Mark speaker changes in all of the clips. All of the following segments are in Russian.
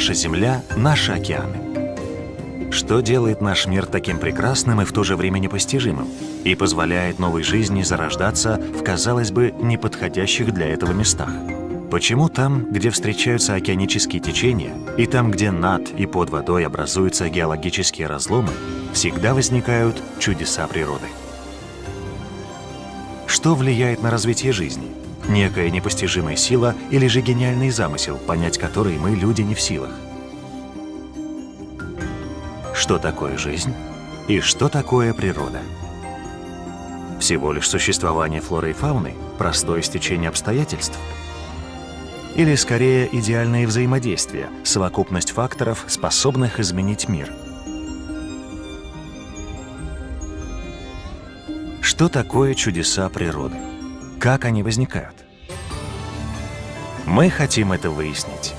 Speaker 1: Наша Земля — наши океаны. Что делает наш мир таким прекрасным и в то же время непостижимым и позволяет новой жизни зарождаться в, казалось бы, неподходящих для этого местах? Почему там, где встречаются океанические течения, и там, где над и под водой образуются геологические разломы, всегда возникают чудеса природы? Что влияет на развитие жизни? Некая непостижимая сила или же гениальный замысел, понять который мы, люди, не в силах? Что такое жизнь и что такое природа? Всего лишь существование флоры и фауны, простое стечение обстоятельств? Или скорее идеальное взаимодействие, совокупность факторов, способных изменить мир? Что такое чудеса природы? Как они возникают? Мы хотим это выяснить.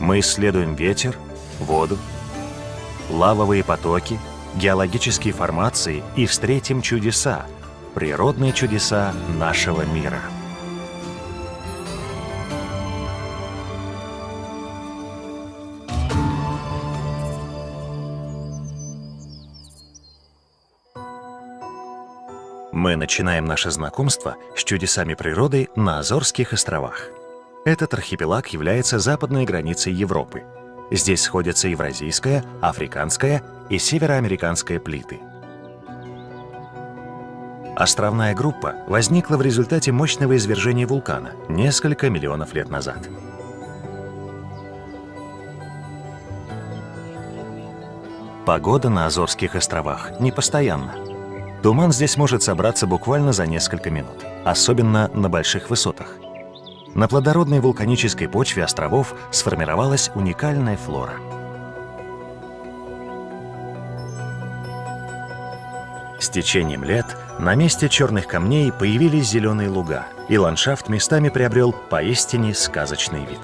Speaker 1: Мы исследуем ветер, воду, лавовые потоки, геологические формации и встретим чудеса, природные чудеса нашего мира. Мы начинаем наше знакомство с чудесами природы на Азорских островах. Этот архипелаг является западной границей Европы. Здесь сходятся евразийская, африканская и североамериканская плиты. Островная группа возникла в результате мощного извержения вулкана несколько миллионов лет назад. Погода на Азорских островах непостоянна. Туман здесь может собраться буквально за несколько минут, особенно на больших высотах. На плодородной вулканической почве островов сформировалась уникальная флора. С течением лет на месте черных камней появились зеленые луга, и ландшафт местами приобрел поистине сказочный вид.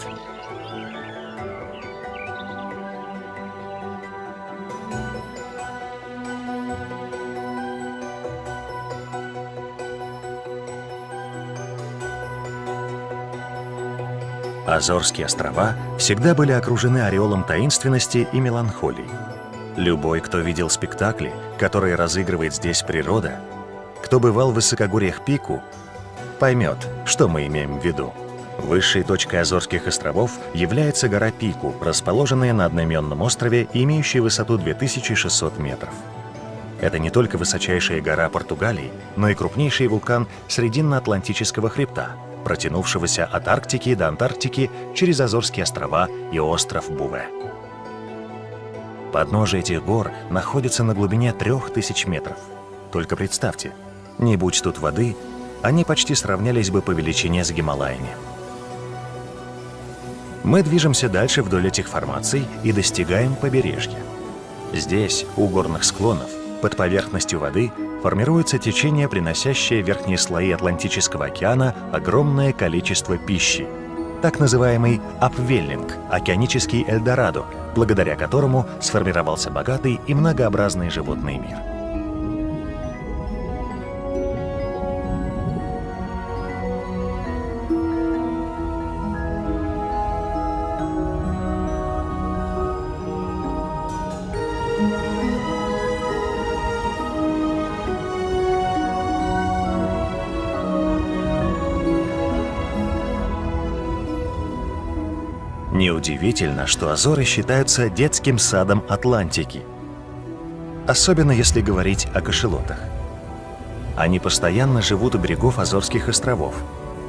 Speaker 1: Азорские острова всегда были окружены ореолом таинственности и меланхолии. Любой, кто видел спектакли, которые разыгрывает здесь природа, кто бывал в высокогорьях Пику, поймет, что мы имеем в виду. Высшей точкой Азорских островов является гора Пику, расположенная на одноименном острове и имеющая высоту 2600 метров. Это не только высочайшая гора Португалии, но и крупнейший вулкан Срединно-Атлантического хребта – протянувшегося от Арктики до Антарктики через Азорские острова и остров Буве. Подножие этих гор находится на глубине 3000 метров. Только представьте, не будь тут воды, они почти сравнялись бы по величине с Гималаями. Мы движемся дальше вдоль этих формаций и достигаем побережья. Здесь, у горных склонов, под поверхностью воды формируется течение, приносящее в верхние слои Атлантического океана огромное количество пищи. Так называемый апвеллинг, океанический Эльдорадо, благодаря которому сформировался богатый и многообразный животный мир. Неудивительно, что Азоры считаются детским садом Атлантики. Особенно если говорить о кошелотах. Они постоянно живут у берегов Азорских островов.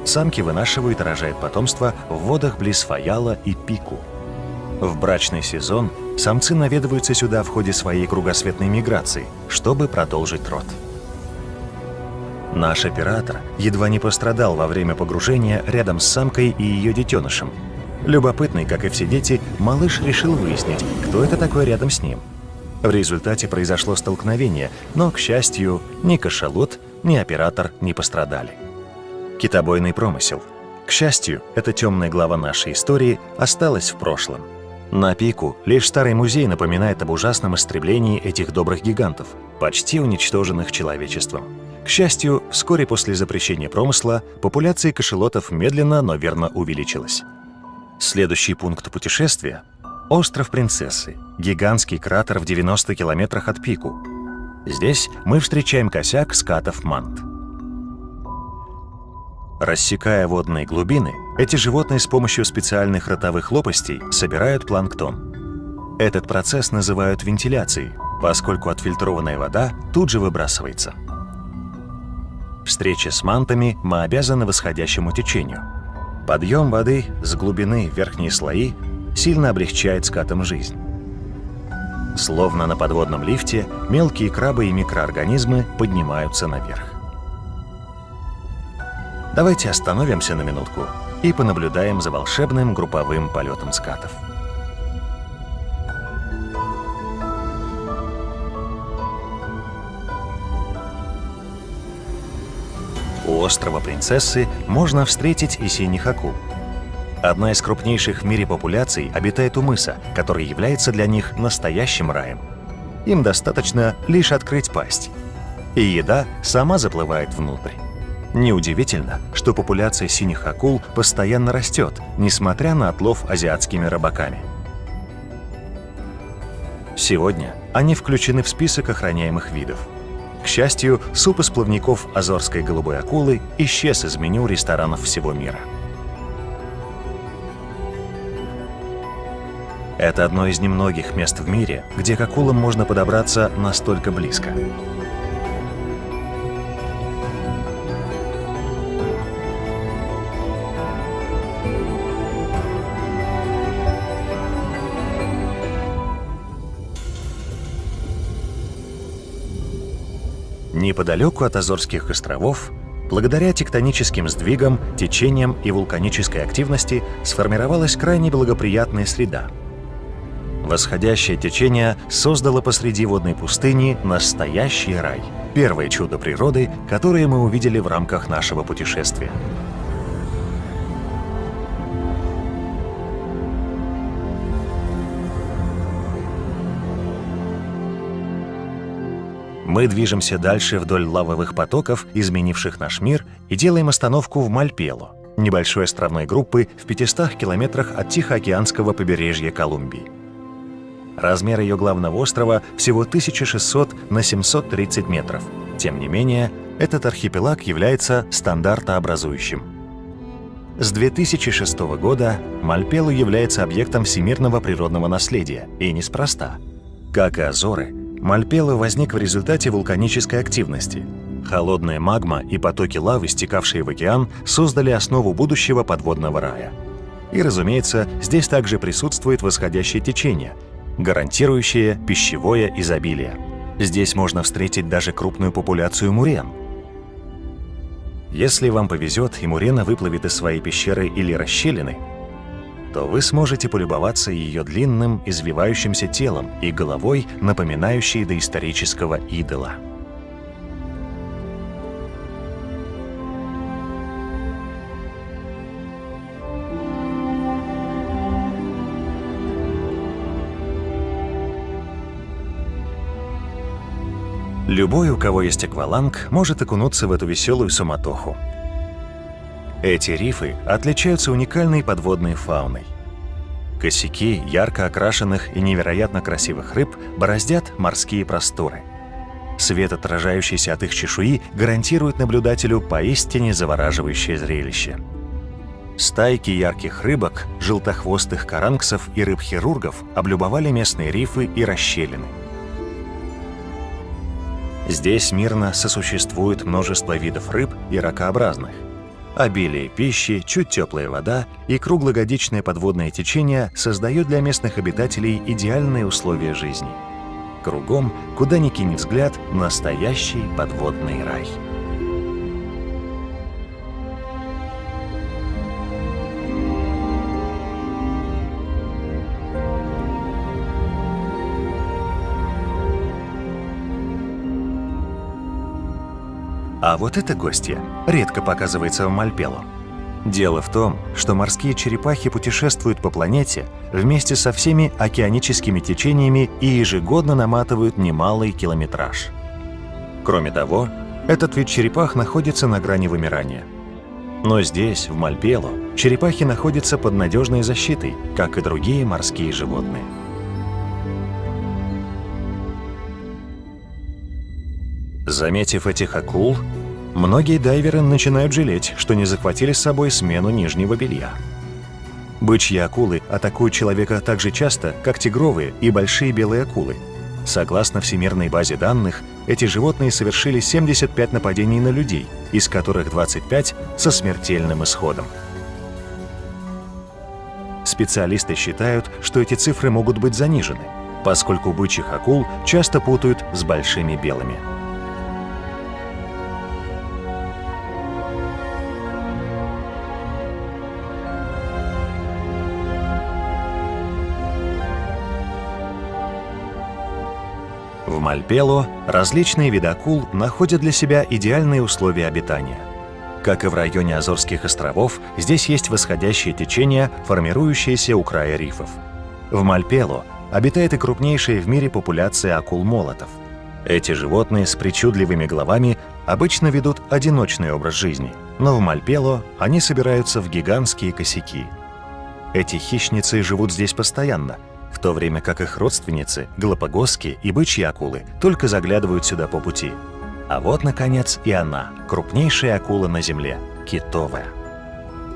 Speaker 1: Самки вынашивают и рожают потомство в водах близ Фаяла и Пику. В брачный сезон самцы наведываются сюда в ходе своей кругосветной миграции, чтобы продолжить род. Наш оператор едва не пострадал во время погружения рядом с самкой и ее детенышем, Любопытный, как и все дети, малыш решил выяснить, кто это такой рядом с ним. В результате произошло столкновение, но, к счастью, ни кашалот, ни оператор не пострадали. Китобойный промысел. К счастью, эта темная глава нашей истории осталась в прошлом. На пику лишь старый музей напоминает об ужасном истреблении этих добрых гигантов, почти уничтоженных человечеством. К счастью, вскоре после запрещения промысла популяция кашелотов медленно, но верно увеличилась. Следующий пункт путешествия – остров Принцессы, гигантский кратер в 90 километрах от Пику. Здесь мы встречаем косяк скатов мант. Рассекая водные глубины, эти животные с помощью специальных ротовых лопастей собирают планктон. Этот процесс называют вентиляцией, поскольку отфильтрованная вода тут же выбрасывается. Встреча с мантами мы обязаны восходящему течению. Подъем воды с глубины в верхние слои сильно облегчает скатам жизнь. Словно на подводном лифте, мелкие крабы и микроорганизмы поднимаются наверх. Давайте остановимся на минутку и понаблюдаем за волшебным групповым полетом скатов. Острова Принцессы можно встретить и синих акул. Одна из крупнейших в мире популяций обитает у мыса, который является для них настоящим раем. Им достаточно лишь открыть пасть, и еда сама заплывает внутрь. Неудивительно, что популяция синих акул постоянно растет, несмотря на отлов азиатскими рыбаками. Сегодня они включены в список охраняемых видов. К счастью, суп из плавников азорской голубой акулы исчез из меню ресторанов всего мира. Это одно из немногих мест в мире, где к акулам можно подобраться настолько близко. Неподалеку от Азорских островов, благодаря тектоническим сдвигам, течениям и вулканической активности сформировалась крайне благоприятная среда. Восходящее течение создало посреди водной пустыни настоящий рай. Первое чудо природы, которое мы увидели в рамках нашего путешествия. Мы движемся дальше вдоль лавовых потоков, изменивших наш мир, и делаем остановку в Мальпело, небольшой островной группы в 500 километрах от Тихоокеанского побережья Колумбии. Размер ее главного острова всего 1600 на 730 метров. Тем не менее, этот архипелаг является стандартообразующим. С 2006 года Мальпело является объектом всемирного природного наследия, и неспроста. Как и Азоры, Мальпело возник в результате вулканической активности. Холодная магма и потоки лавы, стекавшие в океан, создали основу будущего подводного рая. И, разумеется, здесь также присутствует восходящее течение, гарантирующее пищевое изобилие. Здесь можно встретить даже крупную популяцию мурен. Если вам повезет и мурена выплывет из своей пещеры или расщелины, то вы сможете полюбоваться ее длинным, извивающимся телом и головой, напоминающей доисторического идола. Любой, у кого есть акваланг, может окунуться в эту веселую суматоху. Эти рифы отличаются уникальной подводной фауной. Косяки ярко окрашенных и невероятно красивых рыб бороздят морские просторы. Свет, отражающийся от их чешуи, гарантирует наблюдателю поистине завораживающее зрелище. Стайки ярких рыбок, желтохвостых каранксов и рыб-хирургов облюбовали местные рифы и расщелины. Здесь мирно сосуществует множество видов рыб и ракообразных – Обилие пищи, чуть теплая вода и круглогодичное подводное течение создают для местных обитателей идеальные условия жизни. Кругом, куда ни кинь взгляд, настоящий подводный рай. А вот эта гостья редко показывается в Мальпело. Дело в том, что морские черепахи путешествуют по планете вместе со всеми океаническими течениями и ежегодно наматывают немалый километраж. Кроме того, этот вид черепах находится на грани вымирания. Но здесь, в Мальпело, черепахи находятся под надежной защитой, как и другие морские животные. Заметив этих акул, многие дайверы начинают жалеть, что не захватили с собой смену нижнего белья. Бычьи акулы атакуют человека так же часто, как тигровые и большие белые акулы. Согласно всемирной базе данных, эти животные совершили 75 нападений на людей, из которых 25 со смертельным исходом. Специалисты считают, что эти цифры могут быть занижены, поскольку бычьих акул часто путают с большими белыми. Мальпело различные виды акул находят для себя идеальные условия обитания. Как и в районе Азорских островов, здесь есть восходящее течение, формирующееся у края рифов. В Мальпело обитает и крупнейшая в мире популяция акул-молотов. Эти животные с причудливыми головами обычно ведут одиночный образ жизни, но в Мальпело они собираются в гигантские косяки. Эти хищницы живут здесь постоянно – то время как их родственницы, галапагосские и бычьи акулы, только заглядывают сюда по пути. А вот, наконец, и она, крупнейшая акула на Земле – китовая.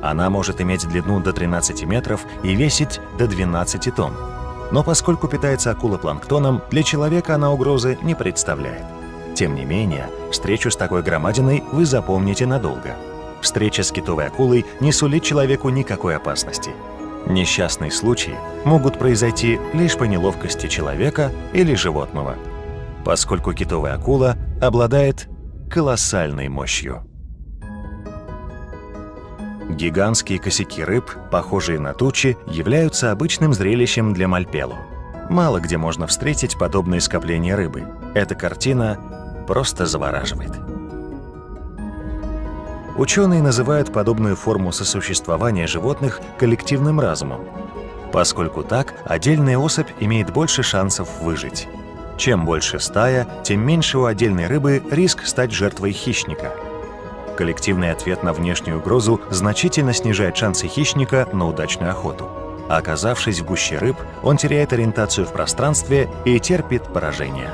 Speaker 1: Она может иметь длину до 13 метров и весить до 12 тонн. Но поскольку питается акула планктоном, для человека она угрозы не представляет. Тем не менее, встречу с такой громадиной вы запомните надолго. Встреча с китовой акулой не сулит человеку никакой опасности – Несчастные случаи могут произойти лишь по неловкости человека или животного, поскольку китовая акула обладает колоссальной мощью. Гигантские косяки рыб, похожие на тучи, являются обычным зрелищем для Мальпелу. Мало где можно встретить подобные скопления рыбы. Эта картина просто завораживает. Ученые называют подобную форму сосуществования животных коллективным разумом, поскольку так отдельная особь имеет больше шансов выжить. Чем больше стая, тем меньше у отдельной рыбы риск стать жертвой хищника. Коллективный ответ на внешнюю угрозу значительно снижает шансы хищника на удачную охоту. Оказавшись в гуще рыб, он теряет ориентацию в пространстве и терпит поражение.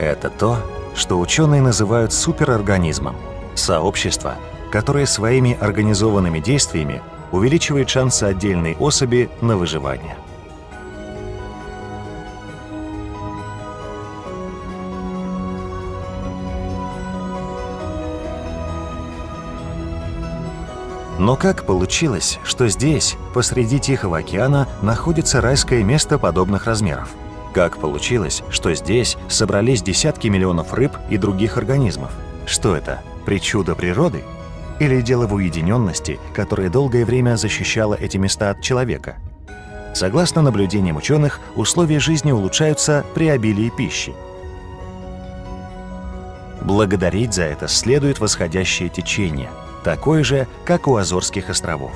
Speaker 1: Это то, что ученые называют суперорганизмом – сообщество, которое своими организованными действиями увеличивает шансы отдельной особи на выживание. Но как получилось, что здесь, посреди Тихого океана, находится райское место подобных размеров? Как получилось, что здесь собрались десятки миллионов рыб и других организмов? Что это, причуда природы? Или дело в уединенности, которая долгое время защищала эти места от человека? Согласно наблюдениям ученых, условия жизни улучшаются при обилии пищи. Благодарить за это следует восходящее течение, такое же, как у Азорских островов.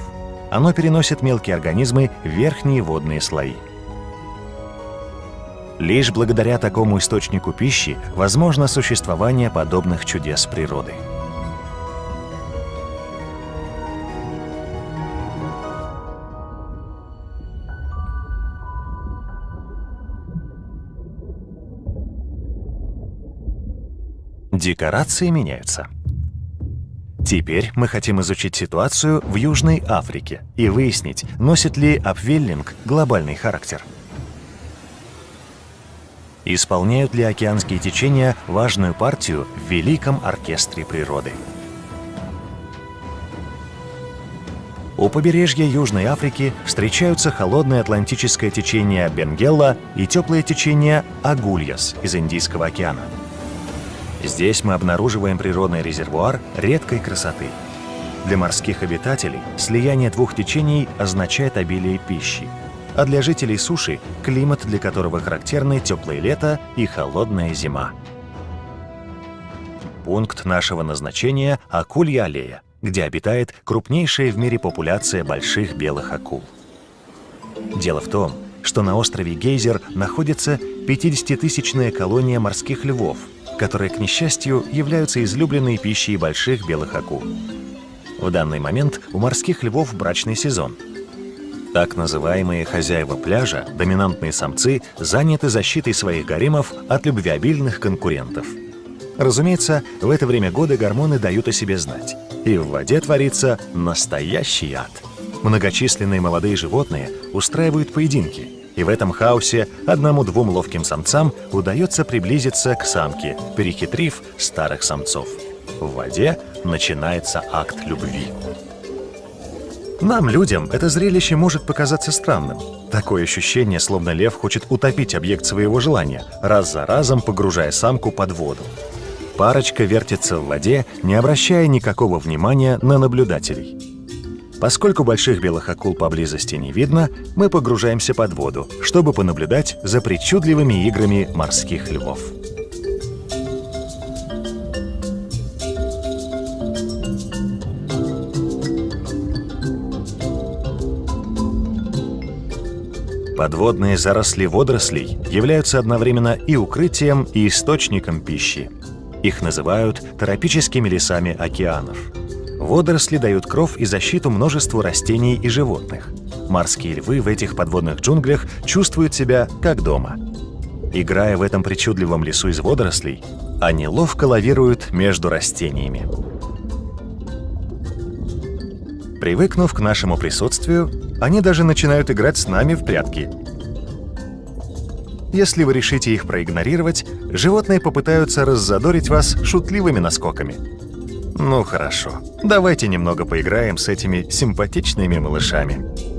Speaker 1: Оно переносит мелкие организмы в верхние водные слои. Лишь благодаря такому источнику пищи возможно существование подобных чудес природы. Декорации меняются. Теперь мы хотим изучить ситуацию в Южной Африке и выяснить, носит ли апвеллинг глобальный характер – Исполняют ли океанские течения важную партию в великом оркестре природы? У побережья Южной Африки встречаются холодное атлантическое течение Бенгелла и теплое течение Агульяс из Индийского океана. Здесь мы обнаруживаем природный резервуар редкой красоты. Для морских обитателей слияние двух течений означает обилие пищи, а для жителей суши – климат, для которого характерны теплое лето и холодная зима. Пункт нашего назначения – Акулья аллея, где обитает крупнейшая в мире популяция больших белых акул. Дело в том, что на острове Гейзер находится 50-тысячная колония морских львов, которые, к несчастью, являются излюбленной пищей больших белых акул. В данный момент у морских львов брачный сезон. Так называемые хозяева пляжа, доминантные самцы, заняты защитой своих гаремов от любвеобильных конкурентов. Разумеется, в это время года гормоны дают о себе знать, и в воде творится настоящий ад. Многочисленные молодые животные устраивают поединки, и в этом хаосе одному-двум ловким самцам удается приблизиться к самке, перехитрив старых самцов. В воде начинается акт любви. Нам, людям, это зрелище может показаться странным. Такое ощущение, словно лев хочет утопить объект своего желания, раз за разом погружая самку под воду. Парочка вертится в воде, не обращая никакого внимания на наблюдателей. Поскольку больших белых акул поблизости не видно, мы погружаемся под воду, чтобы понаблюдать за причудливыми играми морских львов. Подводные заросли водорослей являются одновременно и укрытием, и источником пищи. Их называют тропическими лесами океанов. Водоросли дают кров и защиту множеству растений и животных. Морские львы в этих подводных джунглях чувствуют себя как дома. Играя в этом причудливом лесу из водорослей, они ловко лавируют между растениями. Привыкнув к нашему присутствию, они даже начинают играть с нами в прятки. Если вы решите их проигнорировать, животные попытаются раззадорить вас шутливыми наскоками. Ну хорошо, давайте немного поиграем с этими симпатичными малышами.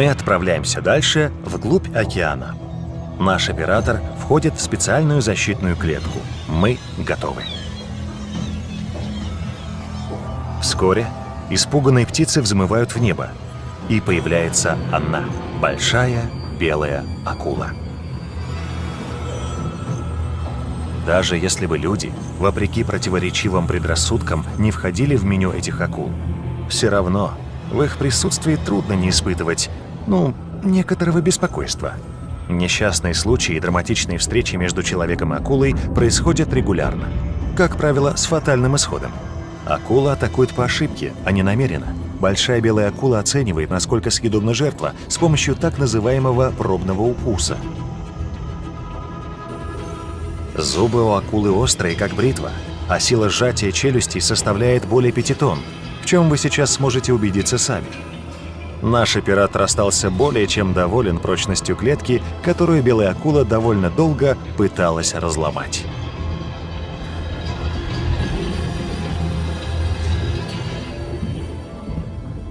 Speaker 1: Мы отправляемся дальше, вглубь океана. Наш оператор входит в специальную защитную клетку. Мы готовы. Вскоре испуганные птицы взмывают в небо, и появляется она, большая белая акула. Даже если бы люди, вопреки противоречивым предрассудкам, не входили в меню этих акул, все равно в их присутствии трудно не испытывать, ну, некоторого беспокойства. Несчастные случаи и драматичные встречи между человеком и акулой происходят регулярно. Как правило, с фатальным исходом. Акула атакует по ошибке, а не намеренно. Большая белая акула оценивает, насколько съедобна жертва, с помощью так называемого пробного укуса. Зубы у акулы острые, как бритва, а сила сжатия челюстей составляет более 5 тонн, в чем вы сейчас сможете убедиться сами. Наш оператор остался более чем доволен прочностью клетки, которую белая акула довольно долго пыталась разломать.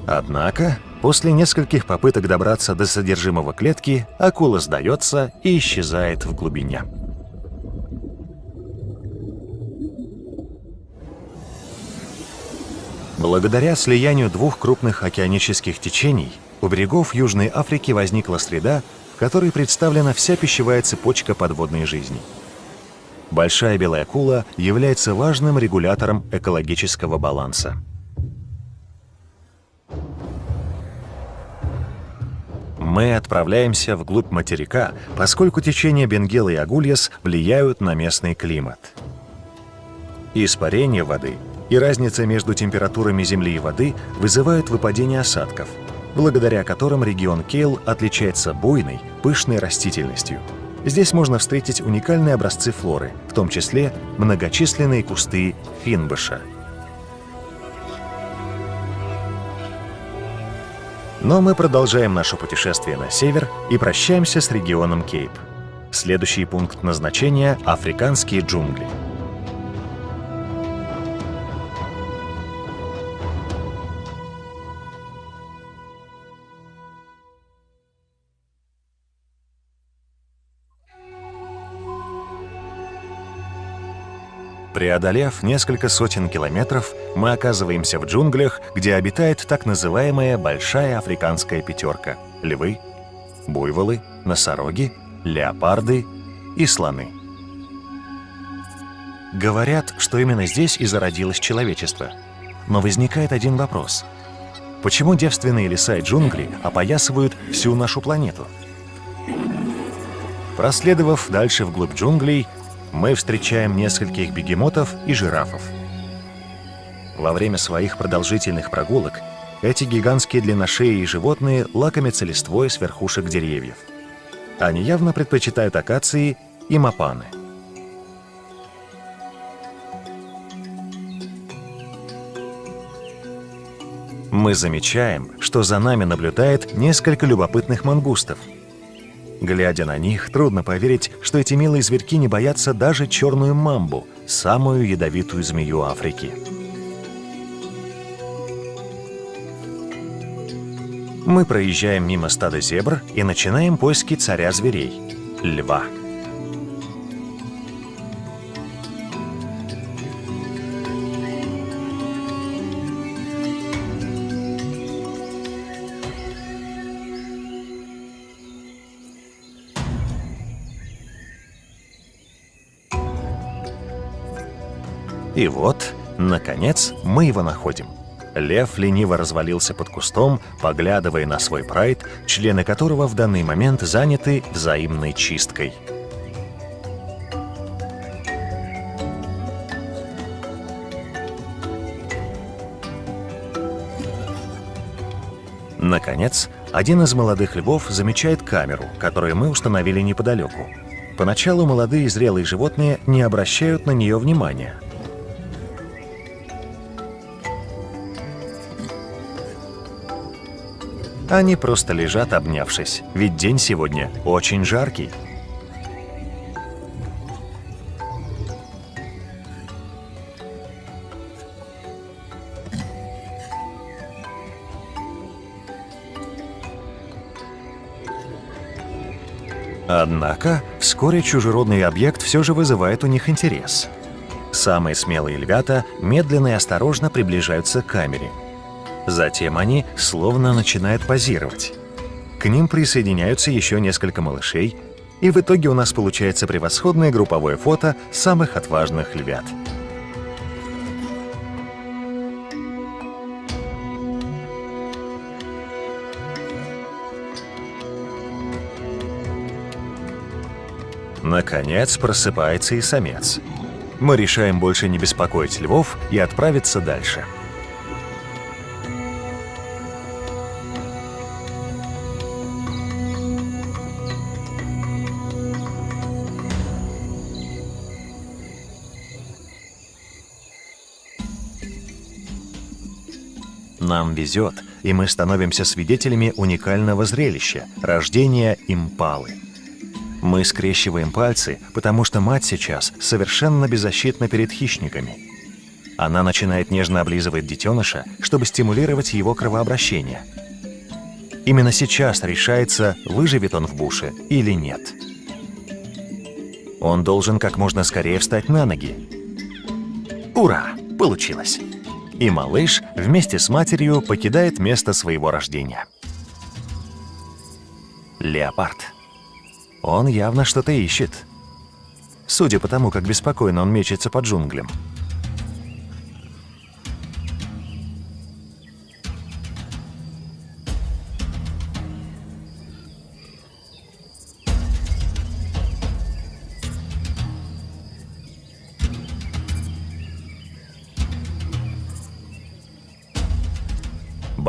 Speaker 1: Однако, после нескольких попыток добраться до содержимого клетки, акула сдается и исчезает в глубине. Благодаря слиянию двух крупных океанических течений у берегов Южной Африки возникла среда, в которой представлена вся пищевая цепочка подводной жизни. Большая белая акула является важным регулятором экологического баланса. Мы отправляемся вглубь материка, поскольку течения Бенгела и Агульяс влияют на местный климат. Испарение воды и разница между температурами земли и воды вызывают выпадение осадков, благодаря которым регион Кейл отличается буйной, пышной растительностью. Здесь можно встретить уникальные образцы флоры, в том числе многочисленные кусты финбыша. Но мы продолжаем наше путешествие на север и прощаемся с регионом Кейп. Следующий пункт назначения – африканские джунгли. Преодолев несколько сотен километров, мы оказываемся в джунглях, где обитает так называемая «большая африканская пятерка» — львы, буйволы, носороги, леопарды и слоны. Говорят, что именно здесь и зародилось человечество. Но возникает один вопрос. Почему девственные леса и джунгли опоясывают всю нашу планету? Проследовав дальше вглубь джунглей, мы встречаем нескольких бегемотов и жирафов. Во время своих продолжительных прогулок эти гигантские длинношеи животные лакомятся листвой с верхушек деревьев. Они явно предпочитают акации и мапаны. Мы замечаем, что за нами наблюдает несколько любопытных мангустов. Глядя на них, трудно поверить, что эти милые зверьки не боятся даже черную мамбу, самую ядовитую змею Африки. Мы проезжаем мимо стада зебр и начинаем поиски царя зверей – льва. И вот, наконец, мы его находим – Лев лениво развалился под кустом, поглядывая на свой прайд, члены которого в данный момент заняты взаимной чисткой. Наконец, один из молодых львов замечает камеру, которую мы установили неподалеку. Поначалу молодые зрелые животные не обращают на нее внимания – Они просто лежат, обнявшись, ведь день сегодня очень жаркий. Однако, вскоре чужеродный объект все же вызывает у них интерес. Самые смелые львята медленно и осторожно приближаются к камере – Затем они словно начинают позировать. К ним присоединяются еще несколько малышей, и в итоге у нас получается превосходное групповое фото самых отважных львят. Наконец просыпается и самец. Мы решаем больше не беспокоить львов и отправиться дальше. Нам везет, и мы становимся свидетелями уникального зрелища – рождения импалы. Мы скрещиваем пальцы, потому что мать сейчас совершенно беззащитна перед хищниками. Она начинает нежно облизывать детеныша, чтобы стимулировать его кровообращение. Именно сейчас решается, выживет он в буше или нет. Он должен как можно скорее встать на ноги. Ура! Получилось! И малыш вместе с матерью покидает место своего рождения. Леопард. Он явно что-то ищет. Судя по тому, как беспокойно он мечется по джунглям.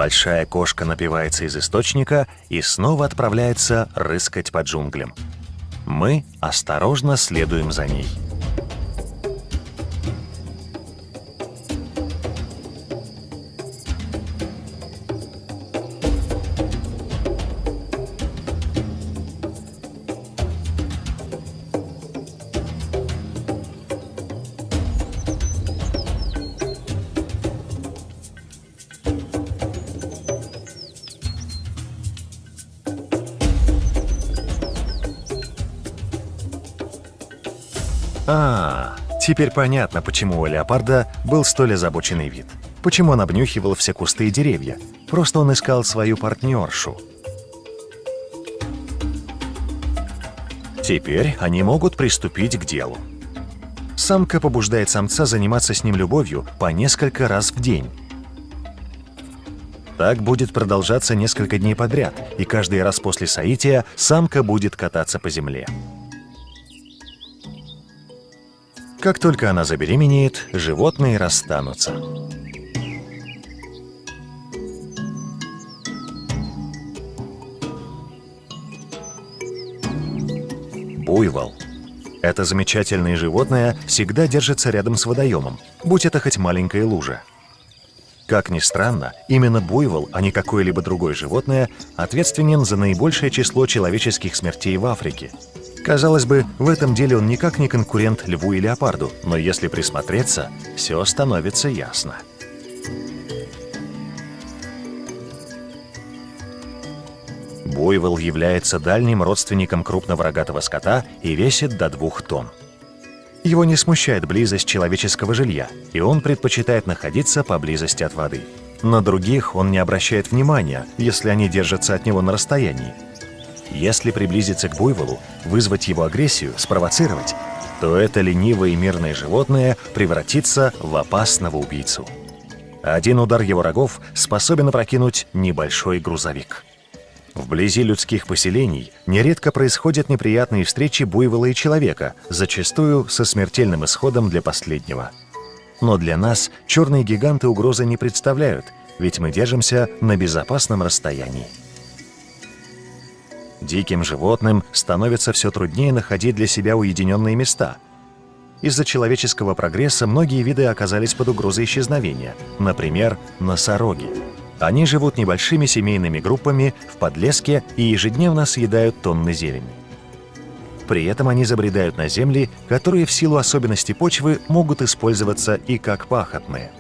Speaker 1: Большая кошка напивается из источника и снова отправляется рыскать по джунглям. Мы осторожно следуем за ней. А, теперь понятно, почему у леопарда был столь озабоченный вид. Почему он обнюхивал все кусты и деревья. Просто он искал свою партнершу. Теперь они могут приступить к делу. Самка побуждает самца заниматься с ним любовью по несколько раз в день. Так будет продолжаться несколько дней подряд, и каждый раз после соития самка будет кататься по земле. Как только она забеременеет, животные расстанутся. Буйвол. Это замечательное животное всегда держится рядом с водоемом, будь это хоть маленькая лужа. Как ни странно, именно буйвол, а не какое-либо другое животное, ответственен за наибольшее число человеческих смертей в Африке. Казалось бы, в этом деле он никак не конкурент льву и леопарду, но если присмотреться, все становится ясно. Буйвол является дальним родственником крупного рогатого скота и весит до двух тонн. Его не смущает близость человеческого жилья, и он предпочитает находиться поблизости от воды. На других он не обращает внимания, если они держатся от него на расстоянии. Если приблизиться к буйволу, вызвать его агрессию, спровоцировать, то это ленивое и мирное животное превратится в опасного убийцу. Один удар его рогов способен опрокинуть небольшой грузовик. Вблизи людских поселений нередко происходят неприятные встречи буйвола и человека, зачастую со смертельным исходом для последнего. Но для нас черные гиганты угрозы не представляют, ведь мы держимся на безопасном расстоянии. Диким животным становится все труднее находить для себя уединенные места. Из-за человеческого прогресса многие виды оказались под угрозой исчезновения, например, носороги. Они живут небольшими семейными группами в подлеске и ежедневно съедают тонны зелени. При этом они забредают на земли, которые в силу особенностей почвы могут использоваться и как пахотные.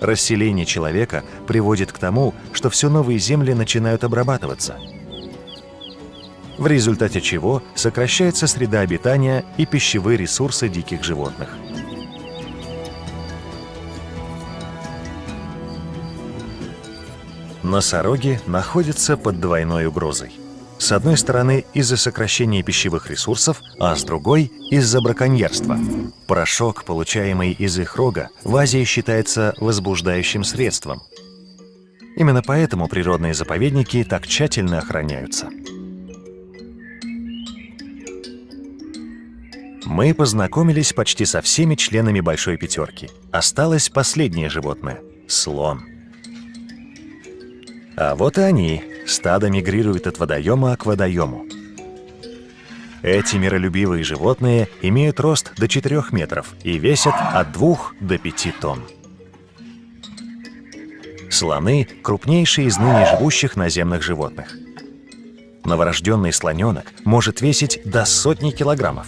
Speaker 1: Расселение человека приводит к тому, что все новые земли начинают обрабатываться, в результате чего сокращается среда обитания и пищевые ресурсы диких животных. Носороги находятся под двойной угрозой. С одной стороны, из-за сокращения пищевых ресурсов, а с другой – из-за браконьерства. Порошок, получаемый из их рога, в Азии считается возбуждающим средством. Именно поэтому природные заповедники так тщательно охраняются. Мы познакомились почти со всеми членами Большой Пятерки. Осталось последнее животное – слон. А вот и они. Стадо мигрирует от водоема к водоему. Эти миролюбивые животные имеют рост до 4 метров и весят от 2 до 5 тонн. Слоны – крупнейшие из ныне живущих наземных животных. Новорожденный слоненок может весить до сотни килограммов.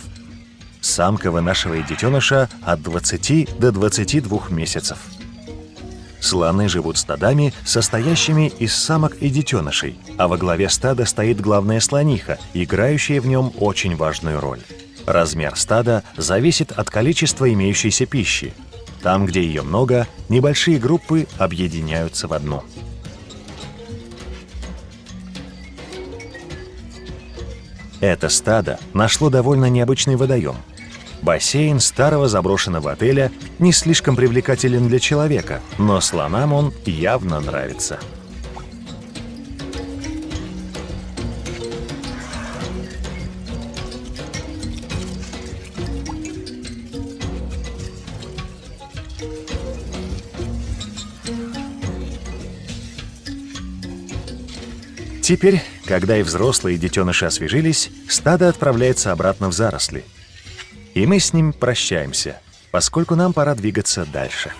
Speaker 1: Самка вынашивает детеныша от 20 до 22 месяцев. Слоны живут стадами, состоящими из самок и детенышей, а во главе стада стоит главная слониха, играющая в нем очень важную роль. Размер стада зависит от количества имеющейся пищи. Там, где ее много, небольшие группы объединяются в одну. Это стадо нашло довольно необычный водоем – Бассейн старого заброшенного отеля не слишком привлекателен для человека, но слонам он явно нравится. Теперь, когда и взрослые и детеныши освежились, стадо отправляется обратно в заросли – и мы с ним прощаемся, поскольку нам пора двигаться дальше.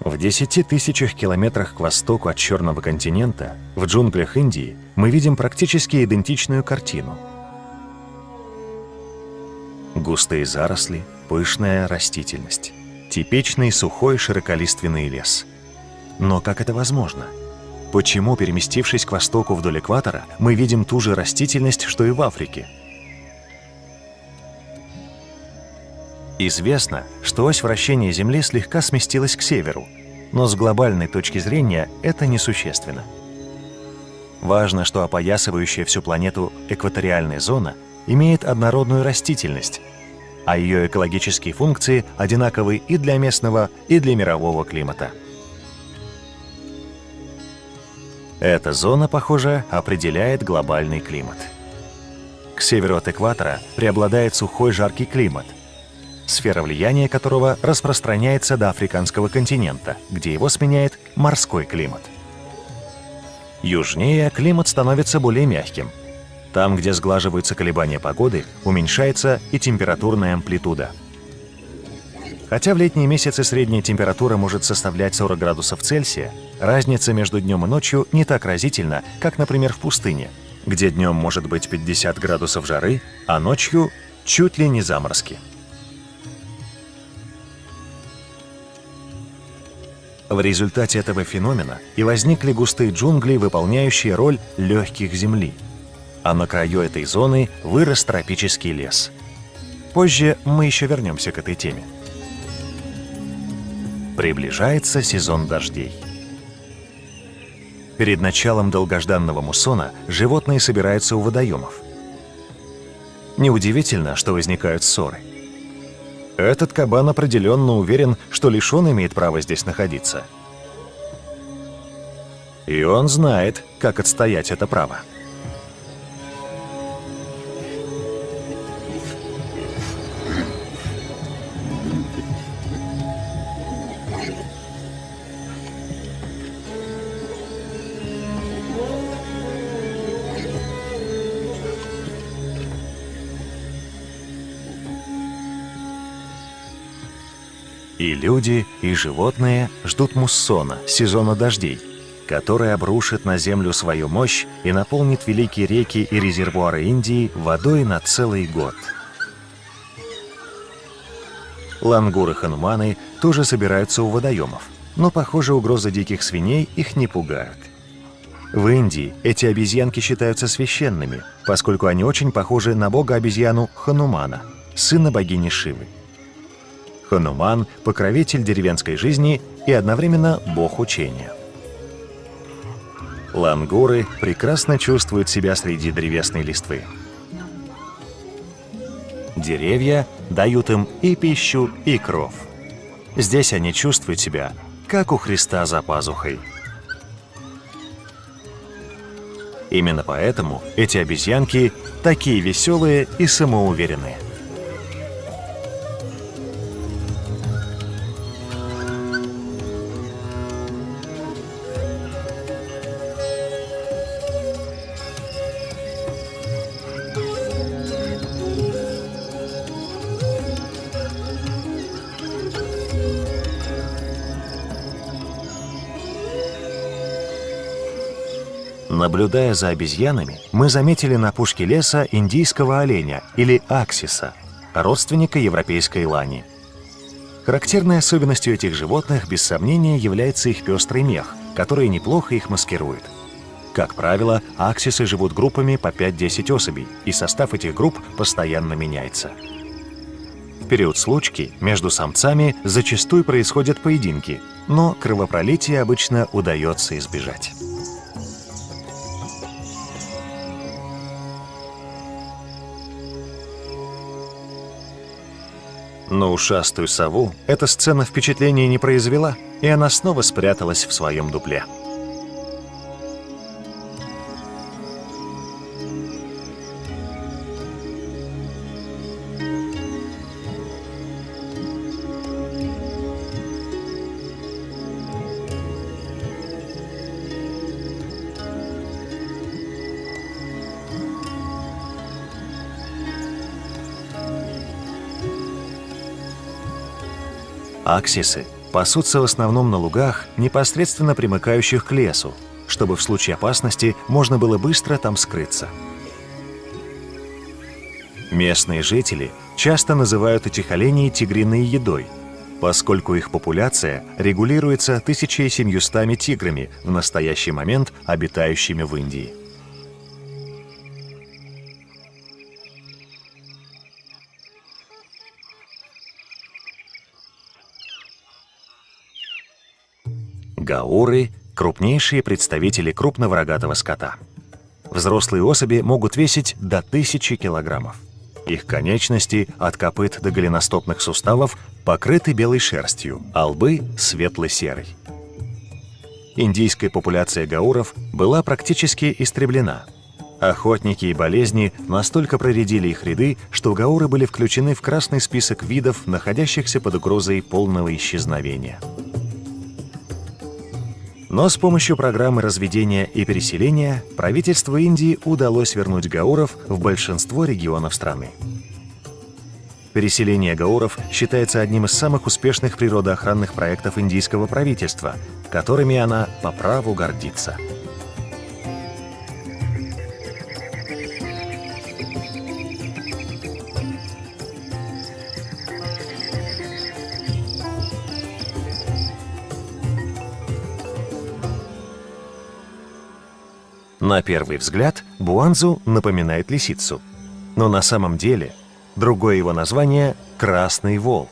Speaker 1: В десяти тысячах километрах к востоку от Черного континента, в джунглях Индии, мы видим практически идентичную картину. Густые заросли, пышная растительность, типичный сухой широколиственный лес. Но как это возможно? Почему, переместившись к востоку вдоль экватора, мы видим ту же растительность, что и в Африке? Известно, что ось вращения Земли слегка сместилась к северу. но с глобальной точки зрения это несущественно. Важно, что опоясывающая всю планету экваториальная зона имеет однородную растительность, а ее экологические функции одинаковы и для местного, и для мирового климата. Эта зона, похоже, определяет глобальный климат. К северу от экватора преобладает сухой жаркий климат, сфера влияния которого распространяется до африканского континента, где его сменяет морской климат. Южнее климат становится более мягким. Там, где сглаживаются колебания погоды, уменьшается и температурная амплитуда. Хотя в летние месяцы средняя температура может составлять 40 градусов Цельсия, разница между днем и ночью не так разительна, как, например, в пустыне, где днем может быть 50 градусов жары, а ночью чуть ли не заморозки. В результате этого феномена и возникли густые джунгли, выполняющие роль легких земли. А на краю этой зоны вырос тропический лес. Позже мы еще вернемся к этой теме. Приближается сезон дождей. Перед началом долгожданного муссона животные собираются у водоемов. Неудивительно, что возникают ссоры. Этот кабан определенно уверен, что лишь он имеет право здесь находиться. И он знает, как отстоять это право. И люди, и животные ждут муссона, сезона дождей, который обрушит на землю свою мощь и наполнит великие реки и резервуары Индии водой на целый год. Лангуры-хануманы тоже собираются у водоемов, но, похоже, угрозы диких свиней их не пугают. В Индии эти обезьянки считаются священными, поскольку они очень похожи на бога-обезьяну Ханумана, сына богини Шивы. Хануман – покровитель деревенской жизни и одновременно бог учения. Лангуры прекрасно чувствуют себя среди древесной листвы. Деревья дают им и пищу, и кров. Здесь они чувствуют себя, как у Христа за пазухой. Именно поэтому эти обезьянки такие веселые и самоуверенные. Наблюдая за обезьянами, мы заметили на пушке леса индийского оленя или аксиса, родственника европейской лани. Характерной особенностью этих животных, без сомнения, является их пестрый мех, который неплохо их маскирует. Как правило, аксисы живут группами по 5-10 особей, и состав этих групп постоянно меняется. В период случки между самцами зачастую происходят поединки, но кровопролитие обычно удается избежать. Но ушастую сову эта сцена впечатления не произвела, и она снова спряталась в своем дупле. Аксисы пасутся в основном на лугах, непосредственно примыкающих к лесу, чтобы в случае опасности можно было быстро там скрыться. Местные жители часто называют этих оленей тигриной едой, поскольку их популяция регулируется 1700 тиграми в настоящий момент обитающими в Индии. Гауры – крупнейшие представители крупного рогатого скота. Взрослые особи могут весить до 1000 килограммов. Их конечности от копыт до голеностопных суставов покрыты белой шерстью, а лбы – светло-серой. Индийская популяция гауров была практически истреблена. Охотники и болезни настолько проредили их ряды, что гауры были включены в красный список видов, находящихся под угрозой полного исчезновения. Но с помощью программы разведения и переселения правительству Индии удалось вернуть гауров в большинство регионов страны. Переселение гауров считается одним из самых успешных природоохранных проектов индийского правительства, которыми она по праву гордится. На первый взгляд Буанзу напоминает лисицу. Но на самом деле другое его название – красный волк.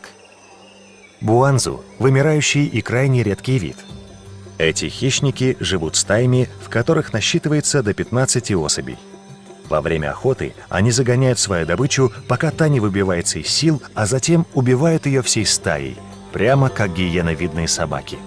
Speaker 1: Буанзу – вымирающий и крайне редкий вид. Эти хищники живут стаями, в которых насчитывается до 15 особей. Во время охоты они загоняют свою добычу, пока та не выбивается из сил, а затем убивают ее всей стаей, прямо как гиеновидные собаки.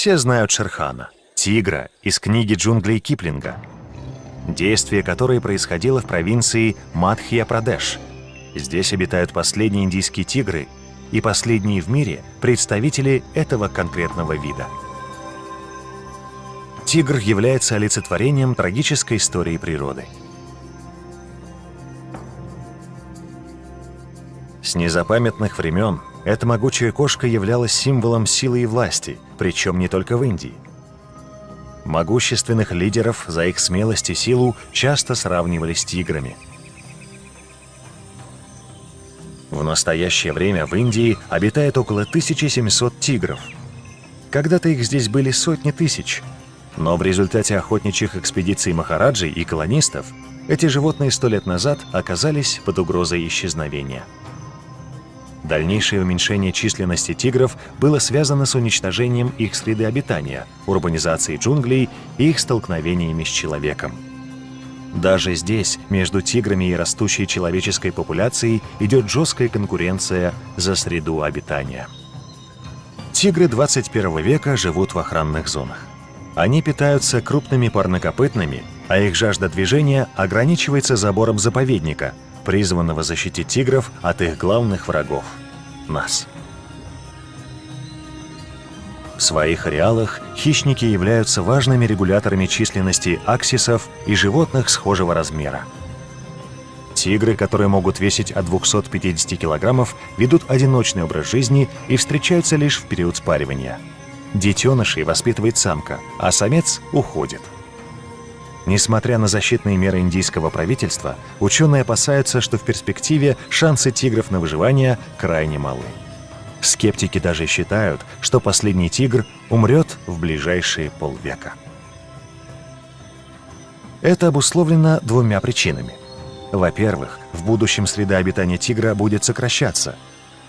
Speaker 1: Все знают Шерхана, тигра из книги джунглей Киплинга, действие которой происходило в провинции Мадхья-Прадеш. Здесь обитают последние индийские тигры и последние в мире представители этого конкретного вида. Тигр является олицетворением трагической истории природы. С незапамятных времен эта могучая кошка являлась символом силы и власти, причем не только в Индии. Могущественных лидеров за их смелость и силу часто сравнивали с тиграми. В настоящее время в Индии обитает около 1700 тигров. Когда-то их здесь были сотни тысяч, но в результате охотничьих экспедиций Махараджи и колонистов эти животные сто лет назад оказались под угрозой исчезновения. Дальнейшее уменьшение численности тигров было связано с уничтожением их среды обитания, урбанизацией джунглей и их столкновениями с человеком. Даже здесь между тиграми и растущей человеческой популяцией идет жесткая конкуренция за среду обитания. Тигры 21 века живут в охранных зонах. Они питаются крупными парнокопытными, а их жажда движения ограничивается забором заповедника – призванного защитить тигров от их главных врагов – нас. В своих ареалах хищники являются важными регуляторами численности аксисов и животных схожего размера. Тигры, которые могут весить от 250 килограммов, ведут одиночный образ жизни и встречаются лишь в период спаривания. Детенышей воспитывает самка, а самец уходит – Несмотря на защитные меры индийского правительства, ученые опасаются, что в перспективе шансы тигров на выживание крайне малы. Скептики даже считают, что последний тигр умрет в ближайшие полвека. Это обусловлено двумя причинами. Во-первых, в будущем среда обитания тигра будет сокращаться.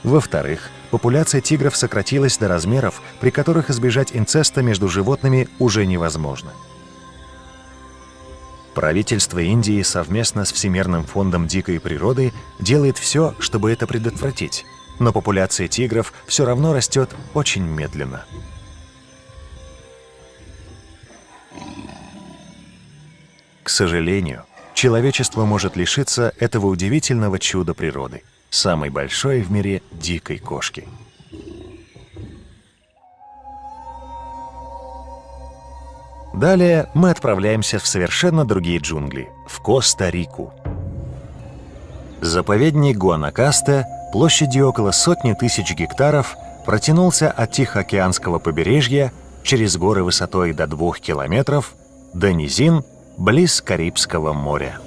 Speaker 1: Во-вторых, популяция тигров сократилась до размеров, при которых избежать инцеста между животными уже невозможно. Правительство Индии совместно с Всемирным фондом дикой природы делает все, чтобы это предотвратить, но популяция тигров все равно растет очень медленно. К сожалению, человечество может лишиться этого удивительного чуда природы, самой большой в мире дикой кошки. Далее мы отправляемся в совершенно другие джунгли, в Коста-Рику. Заповедник Гуанакаста площадью около сотни тысяч гектаров протянулся от Тихоокеанского побережья через горы высотой до двух километров, до низин близ Карибского моря.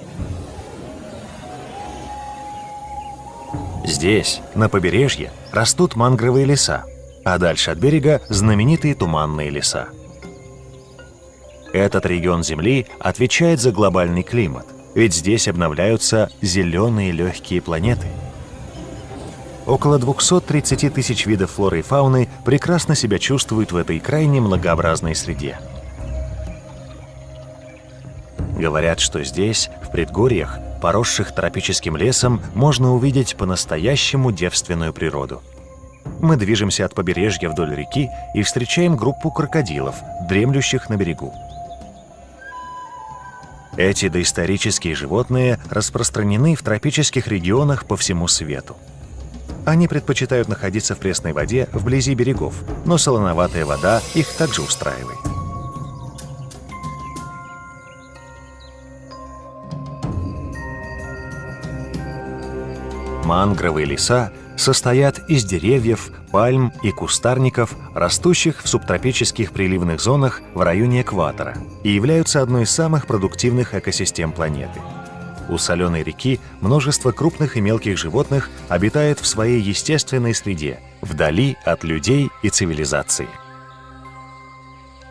Speaker 1: Здесь, на побережье, растут мангровые леса, а дальше от берега знаменитые туманные леса. Этот регион Земли отвечает за глобальный климат, ведь здесь обновляются зеленые легкие планеты. Около 230 тысяч видов флоры и фауны прекрасно себя чувствуют в этой крайне многообразной среде. Говорят, что здесь, в предгорьях, поросших тропическим лесом, можно увидеть по-настоящему девственную природу. Мы движемся от побережья вдоль реки и встречаем группу крокодилов, дремлющих на берегу. Эти доисторические животные распространены в тропических регионах по всему свету. Они предпочитают находиться в пресной воде вблизи берегов, но солоноватая вода их также устраивает. Мангровые леса состоят из деревьев, пальм и кустарников, растущих в субтропических приливных зонах в районе экватора и являются одной из самых продуктивных экосистем планеты. У соленой реки множество крупных и мелких животных обитает в своей естественной среде, вдали от людей и цивилизации.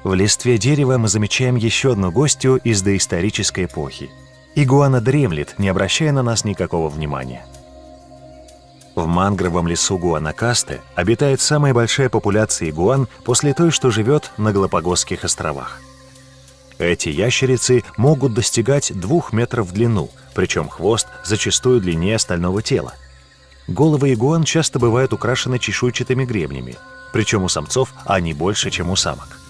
Speaker 1: В листве дерева мы замечаем еще одну гостью из доисторической эпохи. Игуана дремлет, не обращая на нас никакого внимания. В мангровом лесу Гуанакасте обитает самая большая популяция игуан после той, что живет на Галапагосских островах. Эти ящерицы могут достигать двух метров в длину, причем хвост зачастую длиннее остального тела. Головы игуан часто бывают украшены чешуйчатыми гребнями, причем у самцов они больше, чем у самок.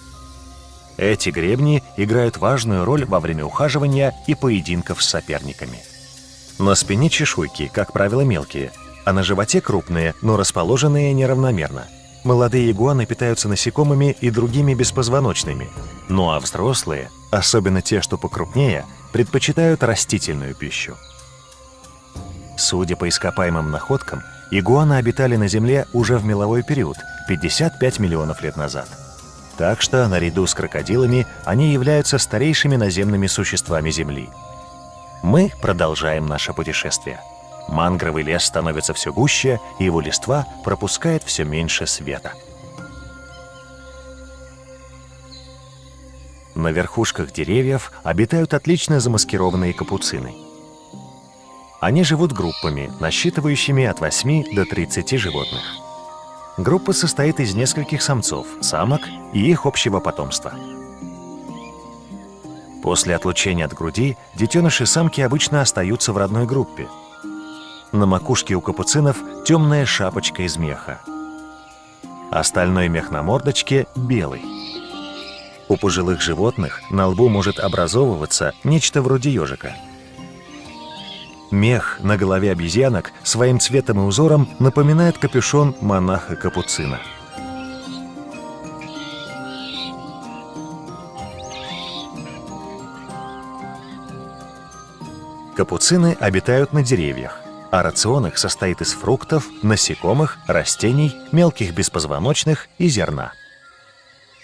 Speaker 1: Эти гребни играют важную роль во время ухаживания и поединков с соперниками. На спине чешуйки, как правило, мелкие – а на животе крупные, но расположенные неравномерно. Молодые игуаны питаются насекомыми и другими беспозвоночными, ну а взрослые, особенно те, что покрупнее, предпочитают растительную пищу. Судя по ископаемым находкам, игуаны обитали на Земле уже в меловой период, 55 миллионов лет назад. Так что, наряду с крокодилами, они являются старейшими наземными существами Земли. Мы продолжаем наше путешествие. Мангровый лес становится все гуще, и его листва пропускает все меньше света. На верхушках деревьев обитают отлично замаскированные капуцины. Они живут группами, насчитывающими от 8 до 30 животных. Группа состоит из нескольких самцов, самок и их общего потомства. После отлучения от груди детеныши самки обычно остаются в родной группе, на макушке у капуцинов темная шапочка из меха. Остальной мех на мордочке белый. У пожилых животных на лбу может образовываться нечто вроде ежика. Мех на голове обезьянок своим цветом и узором напоминает капюшон монаха-капуцина. Капуцины обитают на деревьях а рацион их состоит из фруктов, насекомых, растений, мелких беспозвоночных и зерна.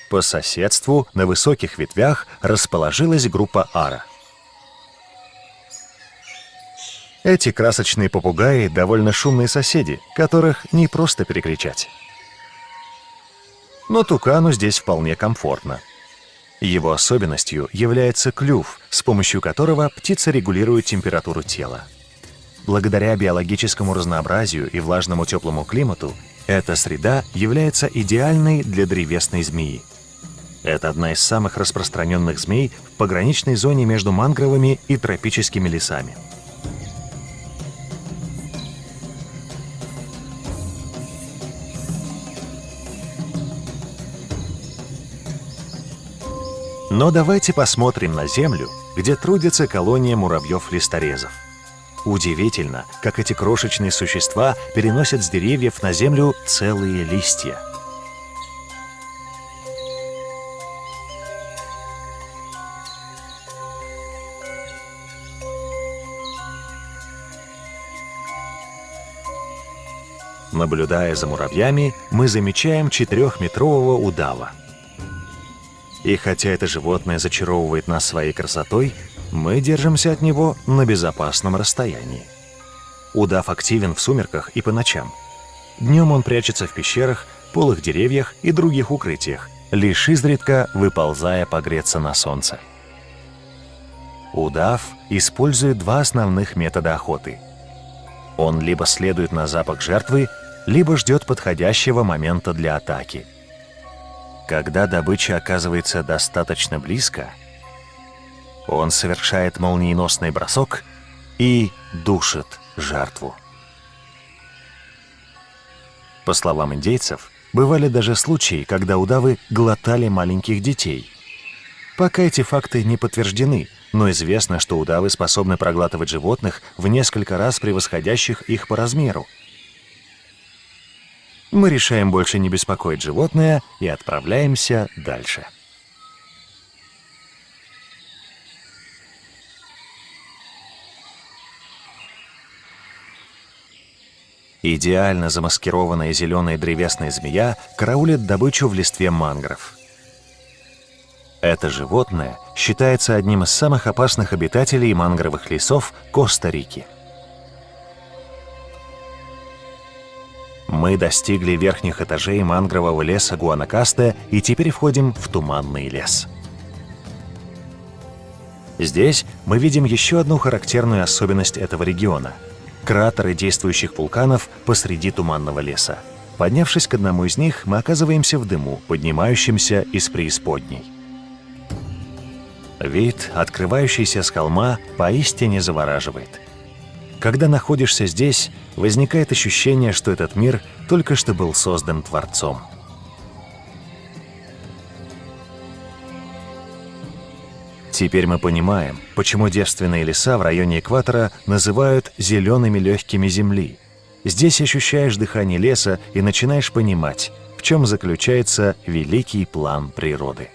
Speaker 1: По соседству на высоких ветвях расположилась группа ара. Эти красочные попугаи довольно шумные соседи, которых не просто перекричать. Но тукану здесь вполне комфортно. Его особенностью является клюв, с помощью которого птица регулирует температуру тела. Благодаря биологическому разнообразию и влажному теплому климату, эта среда является идеальной для древесной змеи. Это одна из самых распространенных змей в пограничной зоне между мангровыми и тропическими лесами. Но давайте посмотрим на Землю, где трудится колония муравьев-листорезов. Удивительно, как эти крошечные существа переносят с деревьев на землю целые листья. Наблюдая за муравьями, мы замечаем четырехметрового удава. И хотя это животное зачаровывает нас своей красотой, мы держимся от него на безопасном расстоянии. Удав активен в сумерках и по ночам. Днем он прячется в пещерах, полых деревьях и других укрытиях, лишь изредка выползая погреться на солнце. Удав использует два основных метода охоты. Он либо следует на запах жертвы, либо ждет подходящего момента для атаки. Когда добыча оказывается достаточно близко, он совершает молниеносный бросок и душит жертву. По словам индейцев, бывали даже случаи, когда удавы глотали маленьких детей. Пока эти факты не подтверждены, но известно, что удавы способны проглатывать животных в несколько раз превосходящих их по размеру. Мы решаем больше не беспокоить животное и отправляемся дальше. Идеально замаскированная зеленая древесная змея караулит добычу в листве мангров. Это животное считается одним из самых опасных обитателей мангровых лесов Коста-Рики. Мы достигли верхних этажей мангрового леса Гуанакасте и теперь входим в туманный лес. Здесь мы видим еще одну характерную особенность этого региона – кратеры действующих вулканов посреди туманного леса. Поднявшись к одному из них, мы оказываемся в дыму, поднимающемся из преисподней. Вид, открывающийся с холма, поистине завораживает. Когда находишься здесь, возникает ощущение, что этот мир только что был создан Творцом. Теперь мы понимаем, почему девственные леса в районе экватора называют «зелеными легкими земли». Здесь ощущаешь дыхание леса и начинаешь понимать, в чем заключается великий план природы.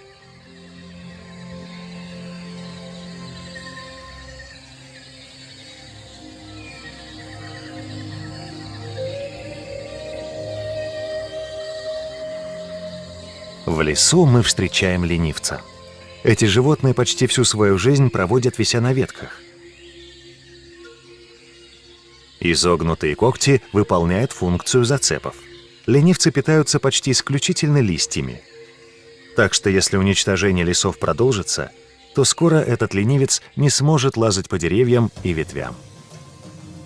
Speaker 1: В лесу мы встречаем ленивца – эти животные почти всю свою жизнь проводят вися на ветках. Изогнутые когти выполняют функцию зацепов. Ленивцы питаются почти исключительно листьями. Так что если уничтожение лесов продолжится, то скоро этот ленивец не сможет лазать по деревьям и ветвям,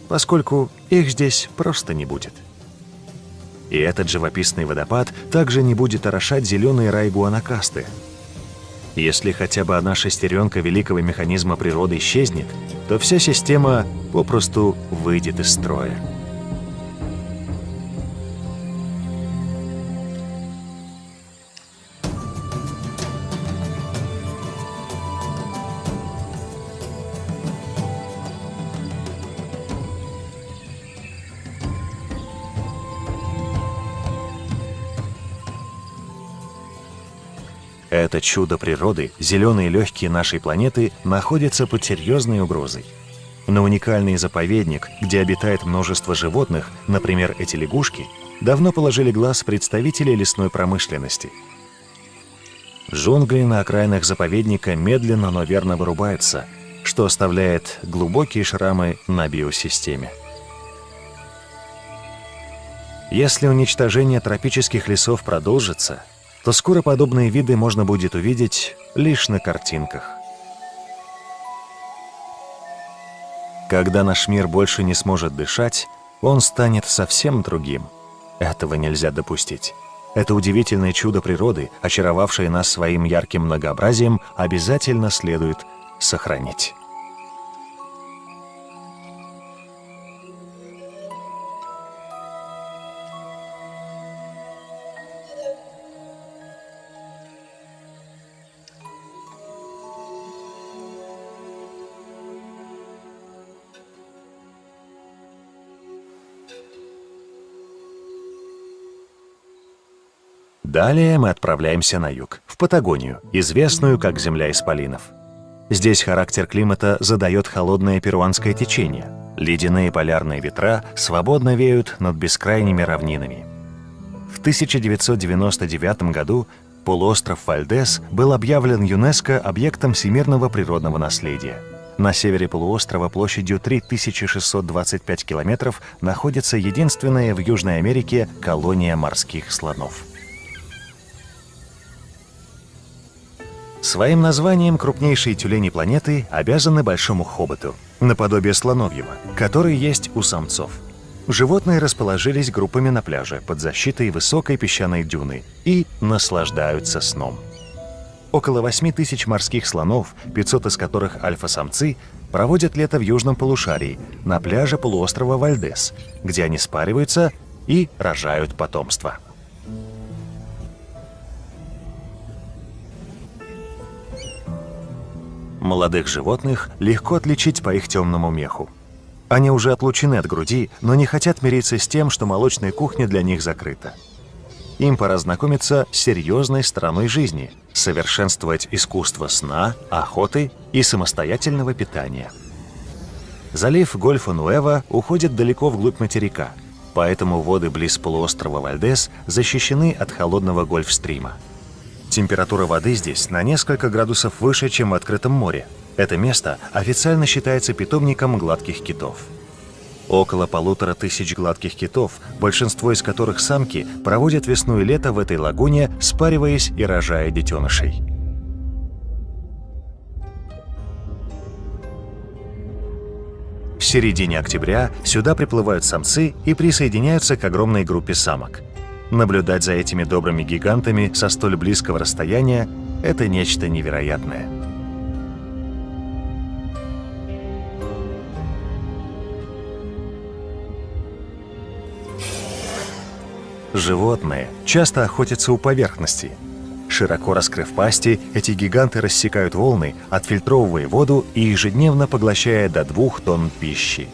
Speaker 1: поскольку их здесь просто не будет. И этот живописный водопад также не будет орошать зеленые рай гуанакасты, если хотя бы одна шестеренка великого механизма природы исчезнет, то вся система попросту выйдет из строя. Это чудо природы, зеленые легкие нашей планеты, находятся под серьезной угрозой. На уникальный заповедник, где обитает множество животных, например, эти лягушки, давно положили глаз представители лесной промышленности. Джунгли на окраинах заповедника медленно, но верно вырубаются, что оставляет глубокие шрамы на биосистеме. Если уничтожение тропических лесов продолжится, то скоро подобные виды можно будет увидеть лишь на картинках. Когда наш мир больше не сможет дышать, он станет совсем другим. Этого нельзя допустить. Это удивительное чудо природы, очаровавшее нас своим ярким многообразием, обязательно следует сохранить. Далее мы отправляемся на юг, в Патагонию, известную как земля исполинов. Здесь характер климата задает холодное перуанское течение. Ледяные полярные ветра свободно веют над бескрайними равнинами. В 1999 году Полуостров Вальдес был объявлен ЮНЕСКО объектом всемирного природного наследия. На севере полуострова площадью 3625 километров находится единственная в Южной Америке колония морских слонов. Своим названием крупнейшие тюлени планеты обязаны большому хоботу, наподобие слоновьего, который есть у самцов. Животные расположились группами на пляже под защитой высокой песчаной дюны и наслаждаются сном. Около 8 тысяч морских слонов, 500 из которых альфа-самцы, проводят лето в южном полушарии, на пляже полуострова Вальдес, где они спариваются и рожают потомство. Молодых животных легко отличить по их темному меху. Они уже отлучены от груди, но не хотят мириться с тем, что молочная кухня для них закрыта. Им пора знакомиться с серьезной стороной жизни, совершенствовать искусство сна, охоты и самостоятельного питания. Залив Гольфа-Нуэва уходит далеко вглубь материка, поэтому воды близ полуострова Вальдес защищены от холодного Гольфстрима. Температура воды здесь на несколько градусов выше, чем в открытом море. Это место официально считается питомником гладких китов. Около полутора тысяч гладких китов, большинство из которых самки, проводят весну и лето в этой лагуне, спариваясь и рожая детенышей. В середине октября сюда приплывают самцы и присоединяются к огромной группе самок. Наблюдать за этими добрыми гигантами со столь близкого расстояния – это нечто невероятное. Животные часто охотятся у поверхности. Широко раскрыв пасти, эти гиганты рассекают волны, отфильтровывая воду и ежедневно поглощая до двух тонн пищи.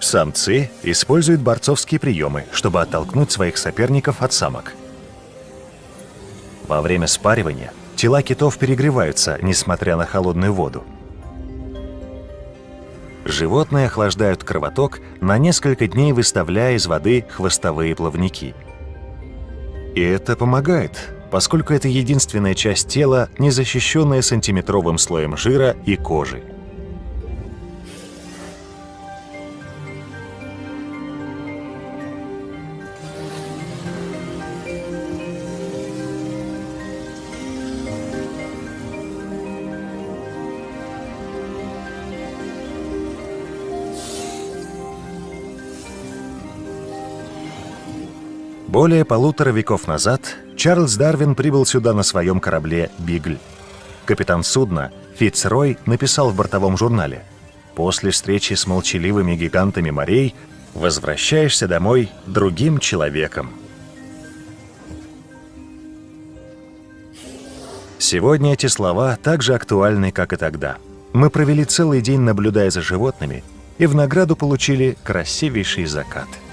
Speaker 1: Самцы используют борцовские приемы, чтобы оттолкнуть своих соперников от самок. Во время спаривания тела китов перегреваются, несмотря на холодную воду. Животные охлаждают кровоток, на несколько дней выставляя из воды хвостовые плавники. И это помогает, поскольку это единственная часть тела, не защищенная сантиметровым слоем жира и кожи. Более полутора веков назад Чарльз Дарвин прибыл сюда на своем корабле «Бигль». Капитан судна Фитцрой написал в бортовом журнале «После встречи с молчаливыми гигантами морей возвращаешься домой другим человеком». Сегодня эти слова так же актуальны, как и тогда. Мы провели целый день, наблюдая за животными, и в награду получили красивейший закат –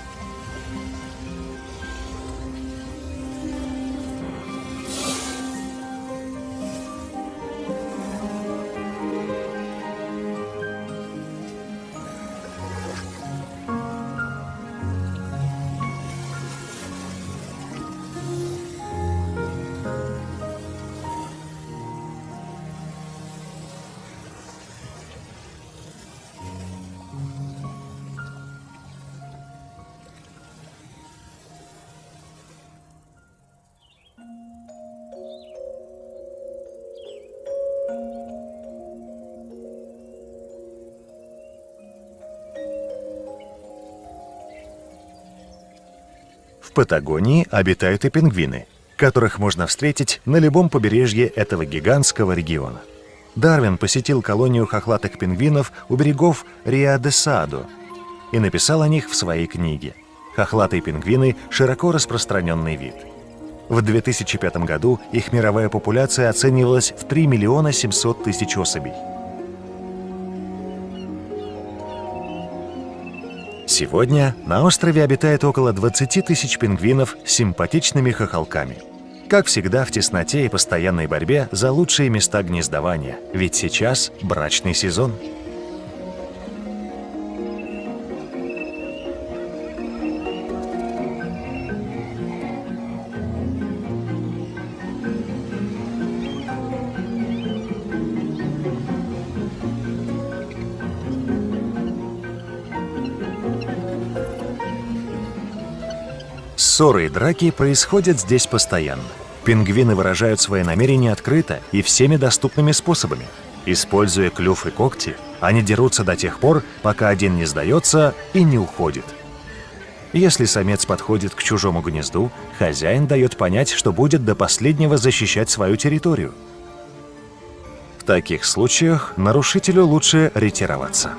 Speaker 1: Патагонии обитают и пингвины, которых можно встретить на любом побережье этого гигантского региона. Дарвин посетил колонию хохлатых пингвинов у берегов Риа-де-Садо и написал о них в своей книге. Хохлатые пингвины – широко распространенный вид. В 2005 году их мировая популяция оценивалась в 3 миллиона 700 тысяч особей. Сегодня на острове обитает около 20 тысяч пингвинов с симпатичными хохолками. Как всегда, в тесноте и постоянной борьбе за лучшие места гнездования, ведь сейчас брачный сезон. Ссоры и драки происходят здесь постоянно. Пингвины выражают свои намерения открыто и всеми доступными способами. Используя клюв и когти, они дерутся до тех пор, пока один не сдается и не уходит. Если самец подходит к чужому гнезду, хозяин дает понять, что будет до последнего защищать свою территорию. В таких случаях нарушителю лучше ретироваться.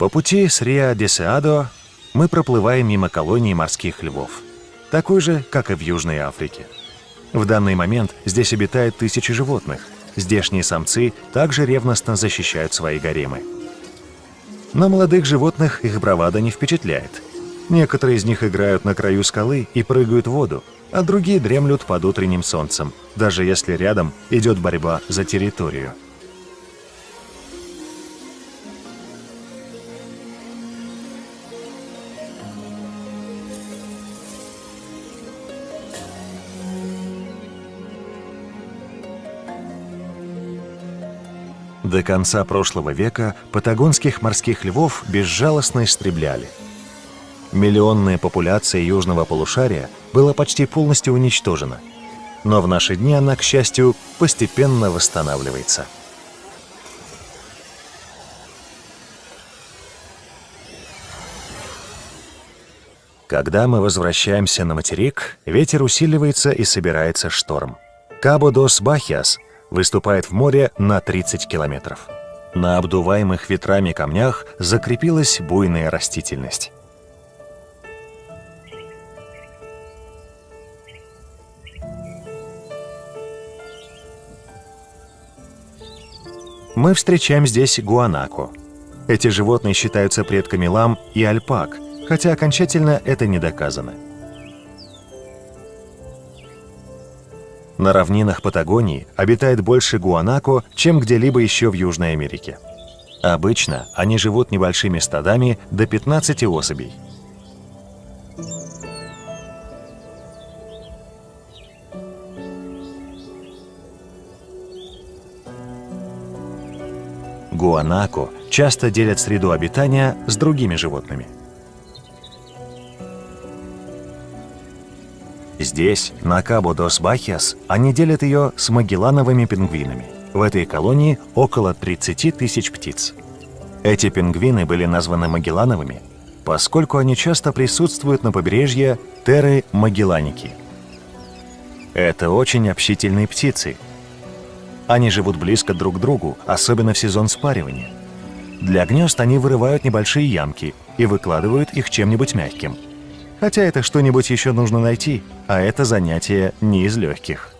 Speaker 1: По пути с Риа-де-Сеадо мы проплываем мимо колонии морских львов, такой же, как и в Южной Африке. В данный момент здесь обитает тысячи животных. Здешние самцы также ревностно защищают свои гаремы. Но молодых животных их бравада не впечатляет. Некоторые из них играют на краю скалы и прыгают в воду, а другие дремлют под утренним солнцем, даже если рядом идет борьба за территорию. До конца прошлого века патагонских морских львов безжалостно истребляли. Миллионная популяция южного полушария была почти полностью уничтожена. Но в наши дни она, к счастью, постепенно восстанавливается. Когда мы возвращаемся на материк, ветер усиливается и собирается шторм. Кабо-дос-Бахиас – выступает в море на 30 километров. На обдуваемых ветрами камнях закрепилась буйная растительность. Мы встречаем здесь гуанако. Эти животные считаются предками лам и альпак, хотя окончательно это не доказано. На равнинах Патагонии обитает больше гуанако, чем где-либо еще в Южной Америке. Обычно они живут небольшими стадами до 15 особей. Гуанако часто делят среду обитания с другими животными – Здесь, на Кабо-дос-Бахиас, они делят ее с магеллановыми пингвинами. В этой колонии около 30 тысяч птиц. Эти пингвины были названы магеллановыми, поскольку они часто присутствуют на побережье Терры Магелланики. Это очень общительные птицы. Они живут близко друг к другу, особенно в сезон спаривания. Для гнезд они вырывают небольшие ямки и выкладывают их чем-нибудь мягким – Хотя это что-нибудь еще нужно найти, а это занятие не из легких.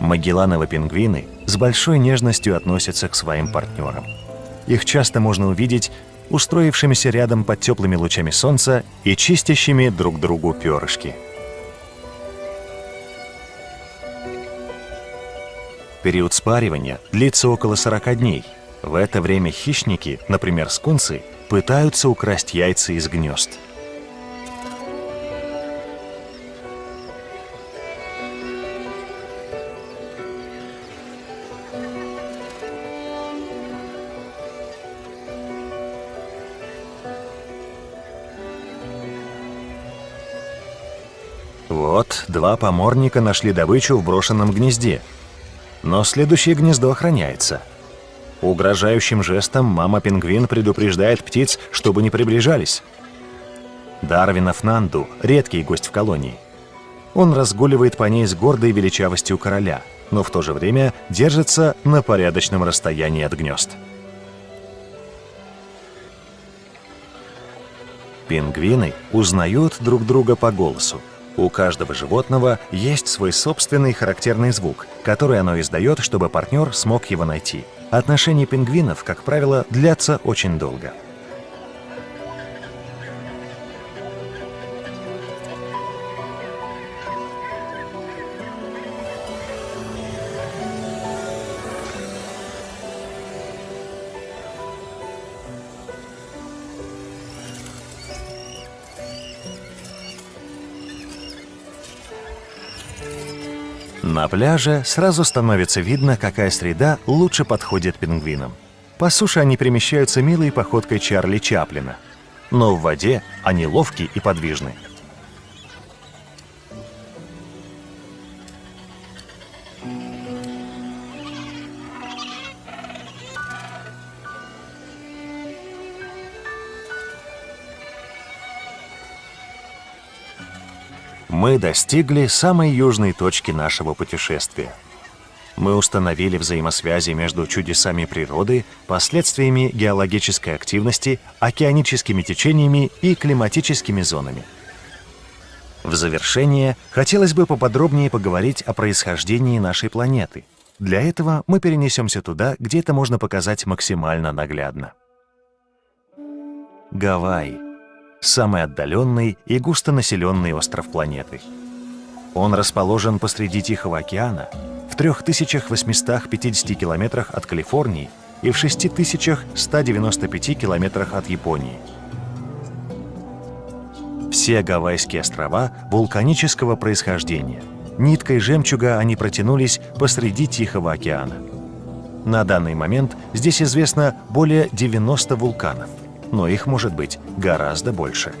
Speaker 1: Магеллановы пингвины с большой нежностью относятся к своим партнерам. Их часто можно увидеть устроившимися рядом под теплыми лучами солнца и чистящими друг другу перышки. Период спаривания длится около 40 дней. В это время хищники, например, скунсы, пытаются украсть яйца из гнезд. Вот, два поморника нашли добычу в брошенном гнезде. Но следующее гнездо охраняется – Угрожающим жестом мама-пингвин предупреждает птиц, чтобы не приближались. Дарвинов Нанду – редкий гость в колонии. Он разгуливает по ней с гордой величавостью короля, но в то же время держится на порядочном расстоянии от гнезд. Пингвины узнают друг друга по голосу. У каждого животного есть свой собственный характерный звук, который оно издает, чтобы партнер смог его найти – Отношения пингвинов, как правило, длятся очень долго. На пляже сразу становится видно, какая среда лучше подходит пингвинам. По суше они перемещаются милой походкой Чарли Чаплина. Но в воде они ловкие и подвижны. Мы достигли самой южной точки нашего путешествия. Мы установили взаимосвязи между чудесами природы, последствиями геологической активности, океаническими течениями и климатическими зонами. В завершение хотелось бы поподробнее поговорить о происхождении нашей планеты. Для этого мы перенесемся туда, где это можно показать максимально наглядно. Гавайи самый отдаленный и густонаселенный остров планеты. Он расположен посреди Тихого океана, в 3850 километрах от Калифорнии и в 6195 километрах от Японии. Все Гавайские острова вулканического происхождения. Ниткой жемчуга они протянулись посреди Тихого океана. На данный момент здесь известно более 90 вулканов – но их может быть гораздо больше.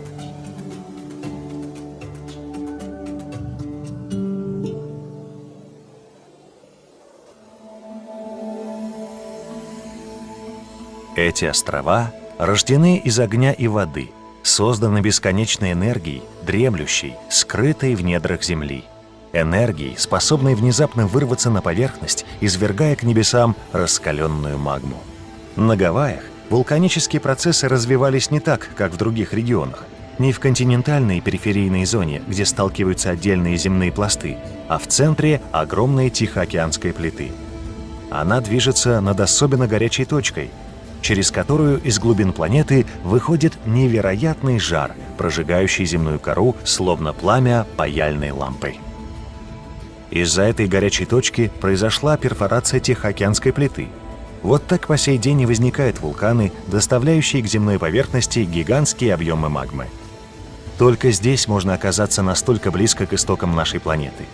Speaker 1: Эти острова рождены из огня и воды, созданы бесконечной энергией, дремлющей, скрытой в недрах Земли. Энергией, способной внезапно вырваться на поверхность, извергая к небесам раскаленную магму. На Гавайях Вулканические процессы развивались не так, как в других регионах. Не в континентальной периферийной зоне, где сталкиваются отдельные земные пласты, а в центре огромной Тихоокеанской плиты. Она движется над особенно горячей точкой, через которую из глубин планеты выходит невероятный жар, прожигающий земную кору, словно пламя паяльной лампы. Из-за этой горячей точки произошла перфорация Тихоокеанской плиты – вот так по сей день и возникают вулканы, доставляющие к земной поверхности гигантские объемы магмы. Только здесь можно оказаться настолько близко к истокам нашей планеты.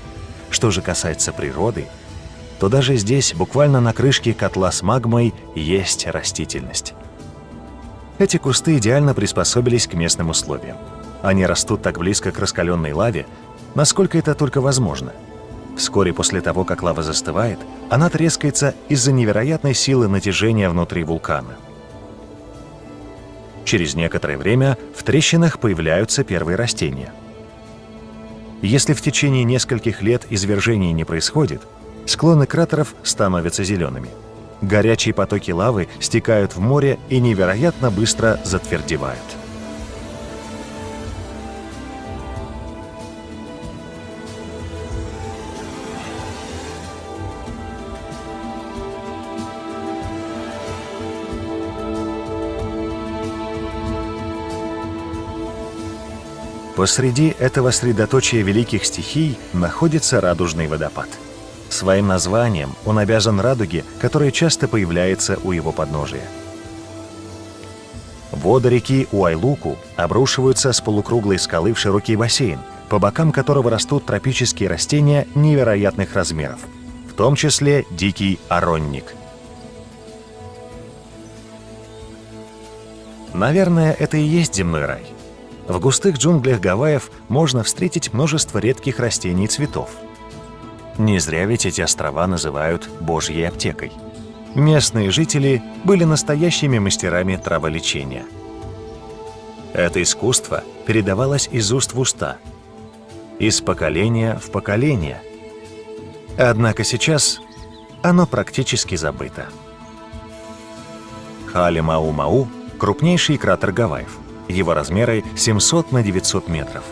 Speaker 1: Что же касается природы, то даже здесь, буквально на крышке котла с магмой, есть растительность. Эти кусты идеально приспособились к местным условиям. Они растут так близко к раскаленной лаве, насколько это только возможно – Вскоре после того, как лава застывает, она трескается из-за невероятной силы натяжения внутри вулкана. Через некоторое время в трещинах появляются первые растения. Если в течение нескольких лет извержений не происходит, склоны кратеров становятся зелеными. Горячие потоки лавы стекают в море и невероятно быстро затвердевают. Посреди этого средоточия великих стихий находится радужный водопад. Своим названием он обязан радуге, которая часто появляется у его подножия. Воды реки Уайлуку обрушиваются с полукруглой скалы в широкий бассейн, по бокам которого растут тропические растения невероятных размеров, в том числе дикий оронник. Наверное, это и есть земной рай – в густых джунглях Гавайев можно встретить множество редких растений и цветов. Не зря ведь эти острова называют «божьей аптекой». Местные жители были настоящими мастерами траволечения. Это искусство передавалось из уст в уста, из поколения в поколение. Однако сейчас оно практически забыто. Хали-Мау-Мау – крупнейший кратер Гавайев. Его размеры 700 на 900 метров.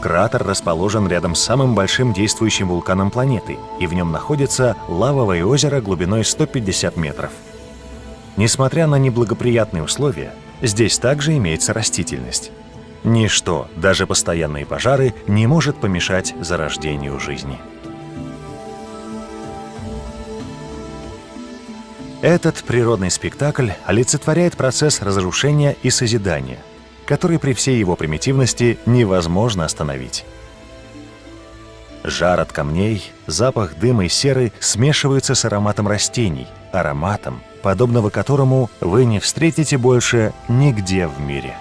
Speaker 1: Кратер расположен рядом с самым большим действующим вулканом планеты, и в нем находится лавовое озеро глубиной 150 метров. Несмотря на неблагоприятные условия, здесь также имеется растительность. Ничто, даже постоянные пожары, не может помешать зарождению жизни. Этот природный спектакль олицетворяет процесс разрушения и созидания, который при всей его примитивности невозможно остановить. Жар от камней, запах дыма и серы смешиваются с ароматом растений, ароматом, подобного которому вы не встретите больше нигде в мире.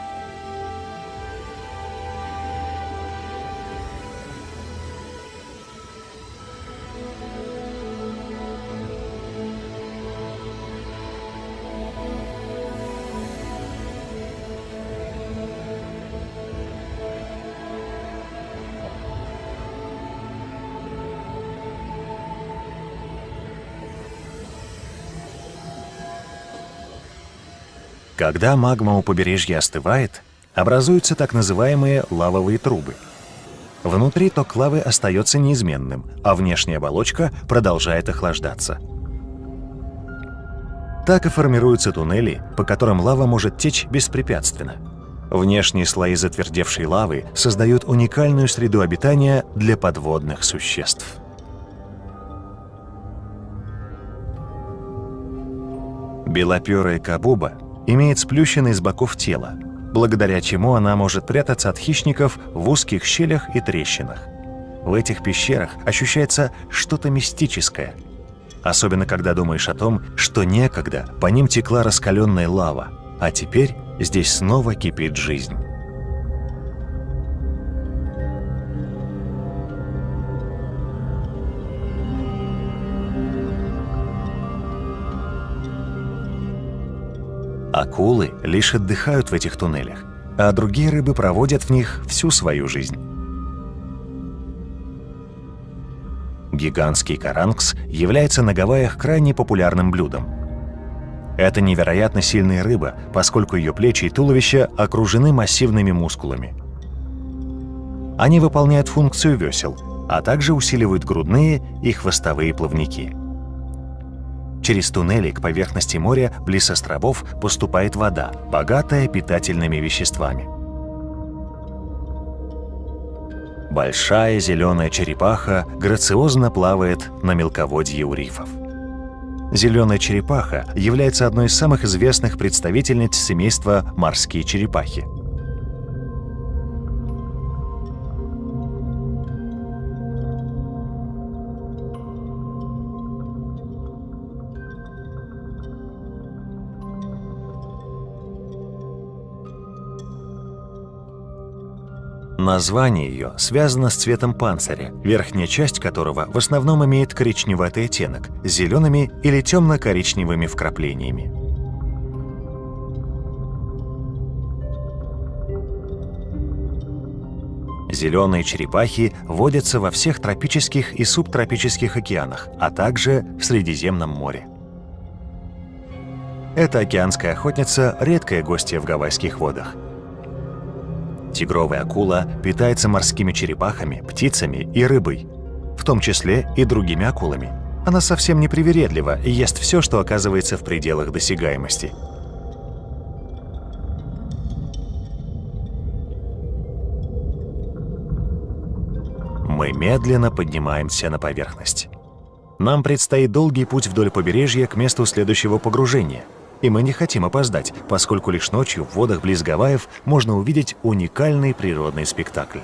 Speaker 1: Когда магма у побережья остывает, образуются так называемые лавовые трубы. Внутри ток лавы остается неизменным, а внешняя оболочка продолжает охлаждаться. Так и формируются туннели, по которым лава может течь беспрепятственно. Внешние слои затвердевшей лавы создают уникальную среду обитания для подводных существ. Белоперая кабуба имеет сплющенный с боков тело, благодаря чему она может прятаться от хищников в узких щелях и трещинах. В этих пещерах ощущается что-то мистическое, особенно когда думаешь о том, что некогда по ним текла раскаленная лава, а теперь здесь снова кипит жизнь. Акулы лишь отдыхают в этих туннелях, а другие рыбы проводят в них всю свою жизнь. Гигантский каранкс является на Гавайях крайне популярным блюдом. Это невероятно сильная рыба, поскольку ее плечи и туловище окружены массивными мускулами. Они выполняют функцию весел, а также усиливают грудные и хвостовые плавники. Через туннели к поверхности моря близ островов поступает вода, богатая питательными веществами. Большая зеленая черепаха грациозно плавает на мелководье у рифов. Зеленая черепаха является одной из самых известных представительниц семейства морские черепахи – Название ее связано с цветом панциря, верхняя часть которого в основном имеет коричневатый оттенок, зелеными или темно-коричневыми вкраплениями. Зеленые черепахи водятся во всех тропических и субтропических океанах, а также в Средиземном море. Эта океанская охотница – редкая гостья в гавайских водах – Тигровая акула питается морскими черепахами, птицами и рыбой, в том числе и другими акулами. Она совсем не привередлива и ест все, что оказывается в пределах досягаемости. Мы медленно поднимаемся на поверхность. Нам предстоит долгий путь вдоль побережья к месту следующего погружения – и мы не хотим опоздать, поскольку лишь ночью в водах близ Гавайев можно увидеть уникальный природный спектакль.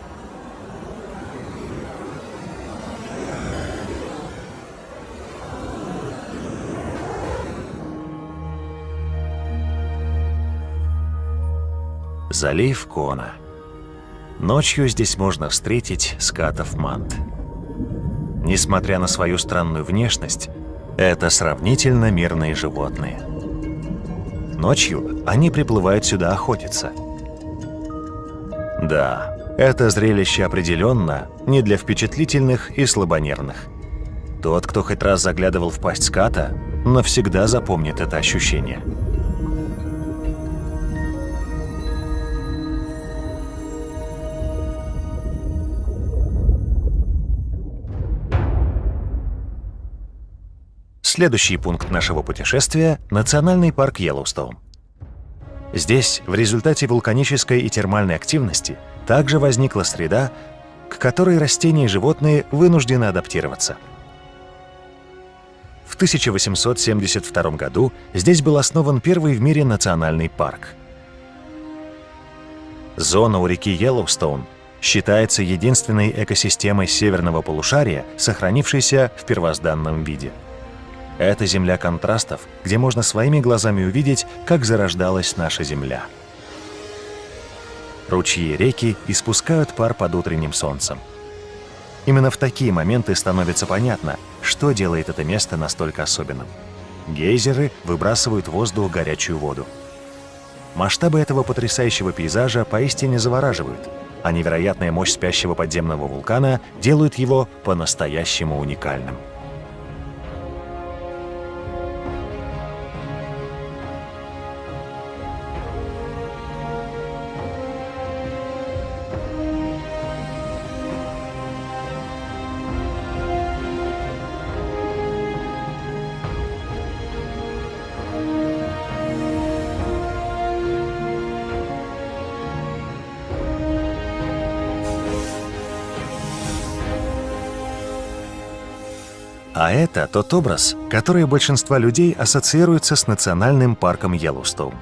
Speaker 1: Залив Кона. Ночью здесь можно встретить скатов мант. Несмотря на свою странную внешность, это сравнительно мирные животные – Ночью они приплывают сюда охотиться. Да, это зрелище определенно не для впечатлительных и слабонервных. Тот, кто хоть раз заглядывал в пасть ската, навсегда запомнит это ощущение. Следующий пункт нашего путешествия – национальный парк Йеллоустоун. Здесь, в результате вулканической и термальной активности, также возникла среда, к которой растения и животные вынуждены адаптироваться. В 1872 году здесь был основан первый в мире национальный парк. Зона у реки Йеллоустоун считается единственной экосистемой северного полушария, сохранившейся в первозданном виде. Это земля контрастов, где можно своими глазами увидеть, как зарождалась наша Земля. Ручьи и реки испускают пар под утренним солнцем. Именно в такие моменты становится понятно, что делает это место настолько особенным. Гейзеры выбрасывают в воздух горячую воду. Масштабы этого потрясающего пейзажа поистине завораживают – а невероятная мощь спящего подземного вулкана делают его по-настоящему уникальным. Это тот образ, который большинство людей ассоциируется с национальным парком Йеллоустоун.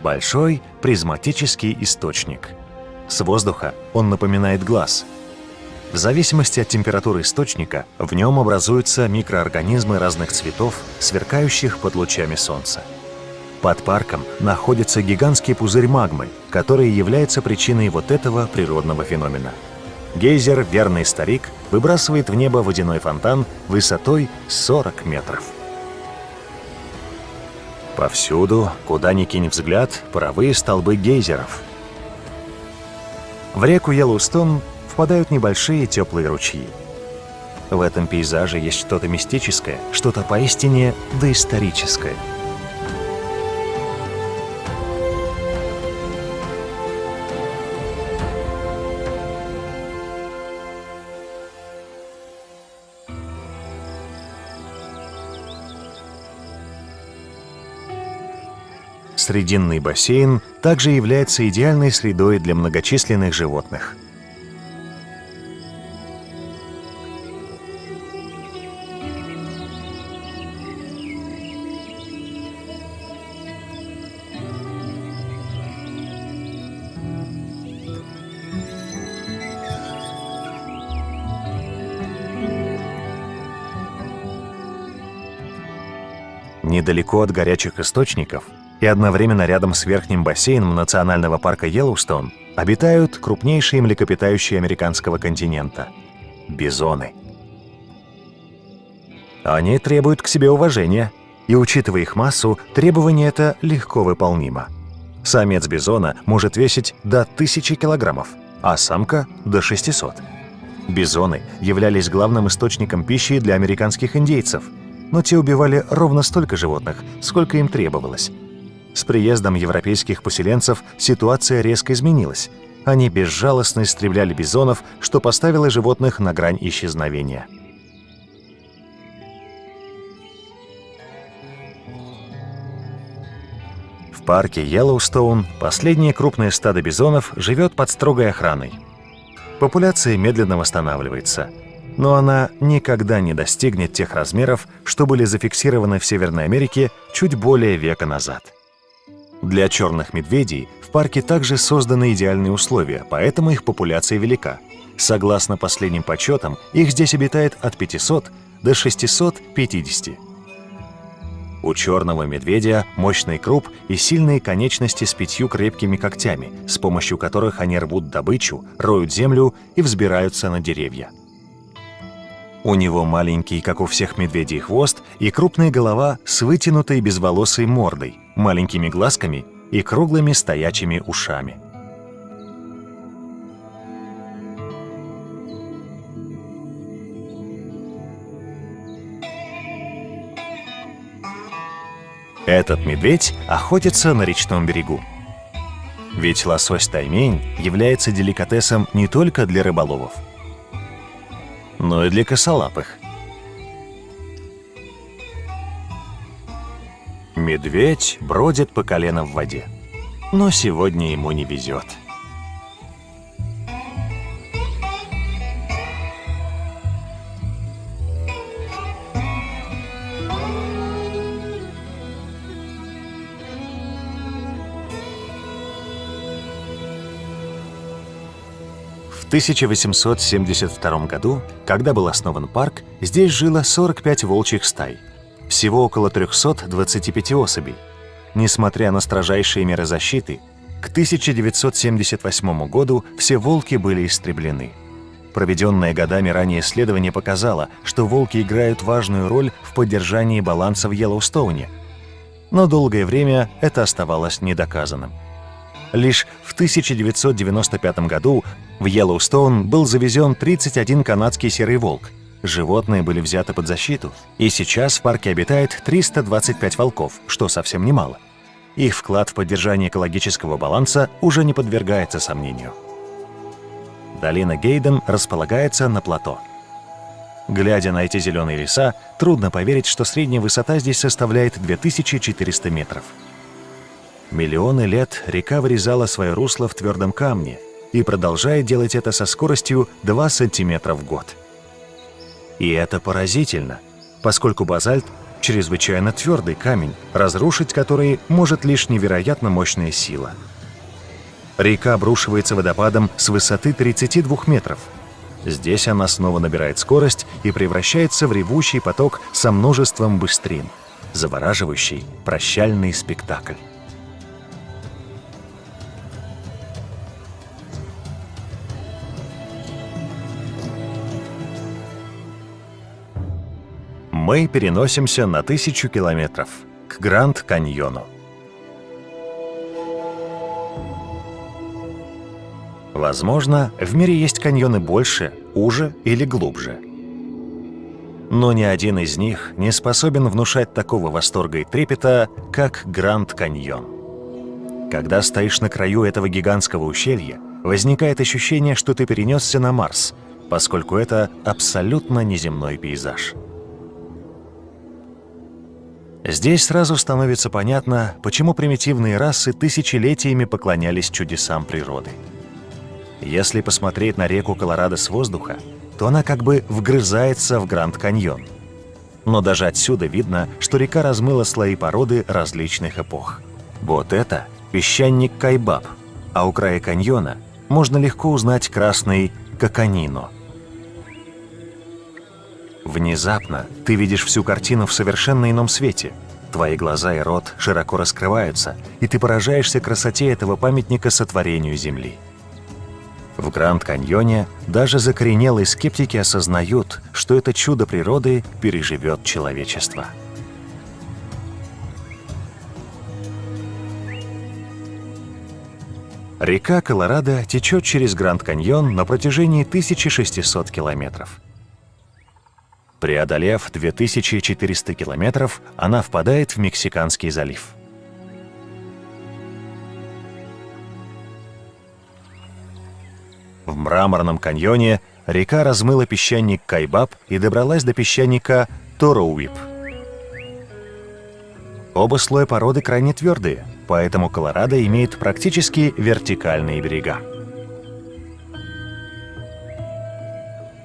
Speaker 1: Большой призматический источник. С воздуха он напоминает глаз. В зависимости от температуры источника в нем образуются микроорганизмы разных цветов, сверкающих под лучами солнца. Под парком находится гигантский пузырь магмы, который является причиной вот этого природного феномена – Гейзер «Верный старик» выбрасывает в небо водяной фонтан высотой 40 метров. Повсюду, куда ни кинь взгляд, паровые столбы гейзеров. В реку Йеллоустон впадают небольшие теплые ручьи. В этом пейзаже есть что-то мистическое, что-то поистине доисторическое – Срединный бассейн также является идеальной средой для многочисленных животных. Недалеко от горячих источников и одновременно рядом с верхним бассейном национального парка Йеллоустон обитают крупнейшие млекопитающие американского континента – бизоны. Они требуют к себе уважения, и, учитывая их массу, требование это легко выполнимо. Самец бизона может весить до 1000 килограммов, а самка – до 600. Бизоны являлись главным источником пищи для американских индейцев, но те убивали ровно столько животных, сколько им требовалось – с приездом европейских поселенцев ситуация резко изменилась. Они безжалостно истребляли бизонов, что поставило животных на грань исчезновения. В парке Йеллоустоун последнее крупное стадо бизонов живет под строгой охраной. Популяция медленно восстанавливается, но она никогда не достигнет тех размеров, что были зафиксированы в Северной Америке чуть более века назад. Для черных медведей в парке также созданы идеальные условия, поэтому их популяция велика. Согласно последним подсчетам, их здесь обитает от 500 до 650. У черного медведя мощный круп и сильные конечности с пятью крепкими когтями, с помощью которых они рвут добычу, роют землю и взбираются на деревья. У него маленький, как у всех медведей, хвост и крупная голова с вытянутой безволосой мордой, маленькими глазками и круглыми стоячими ушами. Этот медведь охотится на речном берегу. Ведь лосось-таймень является деликатесом не только для рыболовов – но и для косолапых. Медведь бродит по колено в воде, но сегодня ему не везет. 1872 году, когда был основан парк, здесь жило 45 волчьих стай. Всего около 325 особей. Несмотря на строжайшие меры защиты, к 1978 году все волки были истреблены. Проведенное годами ранее исследование показало, что волки играют важную роль в поддержании баланса в Йеллоустоуне. Но долгое время это оставалось недоказанным. Лишь в 1995 году в Йеллоустоун был завезен 31 канадский серый волк. Животные были взяты под защиту, и сейчас в парке обитает 325 волков, что совсем немало. Их вклад в поддержание экологического баланса уже не подвергается сомнению. Долина Гейден располагается на плато. Глядя на эти зеленые леса, трудно поверить, что средняя высота здесь составляет 2400 метров. Миллионы лет река вырезала свое русло в твердом камне и продолжает делать это со скоростью 2 сантиметра в год. И это поразительно, поскольку базальт – чрезвычайно твердый камень, разрушить который может лишь невероятно мощная сила – Река обрушивается водопадом с высоты 32 метров. Здесь она снова набирает скорость и превращается в ревущий поток со множеством быстрин. Завораживающий прощальный спектакль. Мы переносимся на тысячу километров к Гранд-Каньону. Возможно, в мире есть каньоны больше, уже или глубже. Но ни один из них не способен внушать такого восторга и трепета, как Гранд Каньон. Когда стоишь на краю этого гигантского ущелья, возникает ощущение, что ты перенесся на Марс, поскольку это абсолютно неземной пейзаж. Здесь сразу становится понятно, почему примитивные расы тысячелетиями поклонялись чудесам природы. Если посмотреть на реку Колорадо с воздуха, то она как бы вгрызается в Гранд Каньон. Но даже отсюда видно, что река размыла слои породы различных эпох. Вот это песчаник Кайбаб, а у края каньона можно легко узнать красный Коканино. Внезапно ты видишь всю картину в совершенно ином свете. Твои глаза и рот широко раскрываются, и ты поражаешься красоте этого памятника сотворению Земли. В Гранд-Каньоне даже закоренелые скептики осознают, что это чудо природы переживет человечество. Река Колорадо течет через Гранд-Каньон на протяжении 1600 километров. Преодолев 2400 километров, она впадает в Мексиканский залив. В мраморном каньоне река размыла песчаник Кайбаб и добралась до песчаника Тороуип. Оба слоя породы крайне твердые, поэтому Колорадо имеет практически вертикальные берега.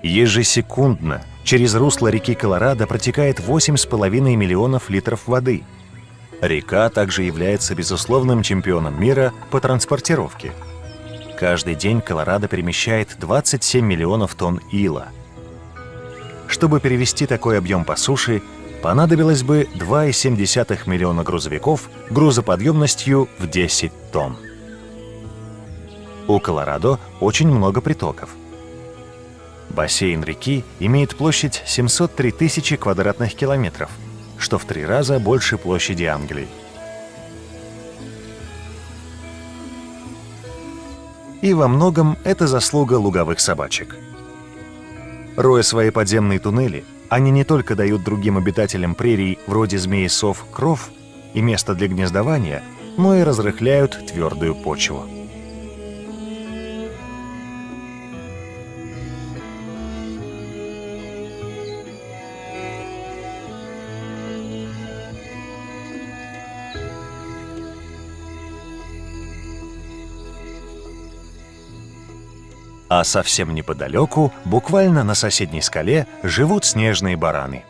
Speaker 1: Ежесекундно через русло реки Колорадо протекает 8,5 миллионов литров воды. Река также является безусловным чемпионом мира по транспортировке – Каждый день Колорадо перемещает 27 миллионов тонн ила. Чтобы перевести такой объем по суше, понадобилось бы 2,7 миллиона грузовиков грузоподъемностью в 10 тонн. У Колорадо очень много притоков. Бассейн реки имеет площадь 703 тысячи квадратных километров, что в три раза больше площади Англии. и во многом это заслуга луговых собачек. Роя свои подземные туннели, они не только дают другим обитателям прерий, вроде змеи-сов, кров и место для гнездования, но и разрыхляют твердую почву. А совсем неподалеку, буквально на соседней скале, живут снежные бараны.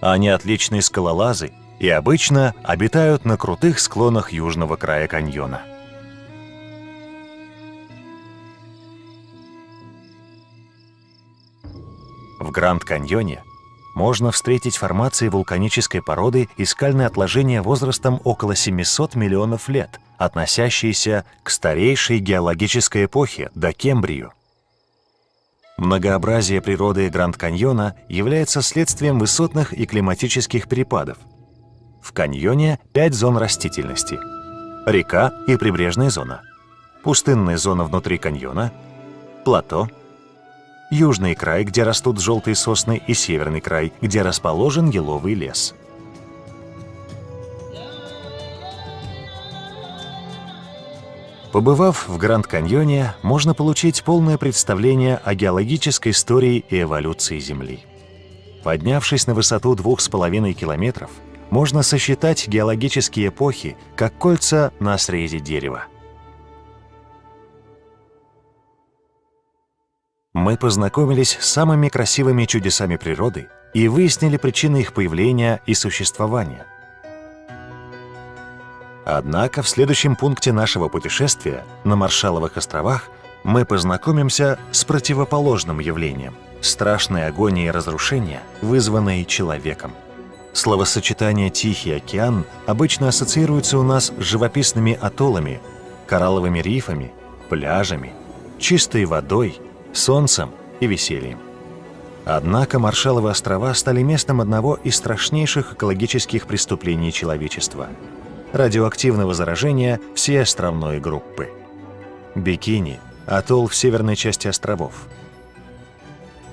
Speaker 1: Они отличные скалолазы и обычно обитают на крутых склонах южного края каньона. В Гранд-каньоне можно встретить формации вулканической породы и скальные отложения возрастом около 700 миллионов лет, относящиеся к старейшей геологической эпохе, до Кембрию. Многообразие природы Гранд-каньона является следствием высотных и климатических перепадов. В каньоне пять зон растительности – река и прибрежная зона, пустынная зона внутри каньона, плато – южный край, где растут желтые сосны, и северный край, где расположен еловый лес. Побывав в Гранд-каньоне, можно получить полное представление о геологической истории и эволюции Земли. Поднявшись на высоту двух с половиной километров, можно сосчитать геологические эпохи, как кольца на срезе дерева. мы познакомились с самыми красивыми чудесами природы и выяснили причины их появления и существования. Однако в следующем пункте нашего путешествия на Маршаловых островах мы познакомимся с противоположным явлением – страшной агонией и разрушения, вызванной человеком. Словосочетание «Тихий океан» обычно ассоциируется у нас с живописными атоллами, коралловыми рифами, пляжами, чистой водой – солнцем и весельем. Однако Маршаловы острова стали местом одного из страшнейших экологических преступлений человечества – радиоактивного заражения всей островной группы. Бикини – атолл в северной части островов.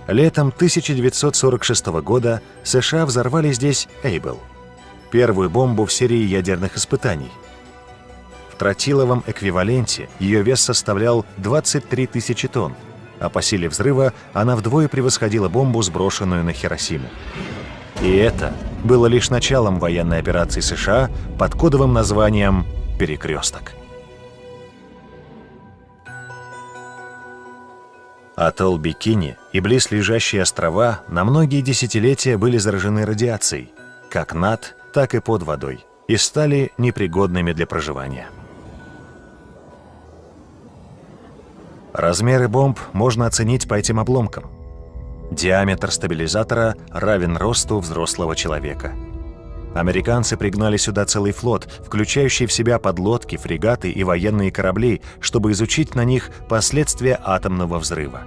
Speaker 1: Летом 1946 года США взорвали здесь Эйбл – первую бомбу в серии ядерных испытаний. В тротиловом эквиваленте ее вес составлял 23 тысячи тонн, а по силе взрыва она вдвое превосходила бомбу, сброшенную на Хиросиму. И это было лишь началом военной операции США под кодовым названием «Перекресток». Атолл Бикини и близлежащие острова на многие десятилетия были заражены радиацией, как над, так и под водой, и стали непригодными для проживания. Размеры бомб можно оценить по этим обломкам. Диаметр стабилизатора равен росту взрослого человека. Американцы пригнали сюда целый флот, включающий в себя подлодки, фрегаты и военные корабли, чтобы изучить на них последствия атомного взрыва.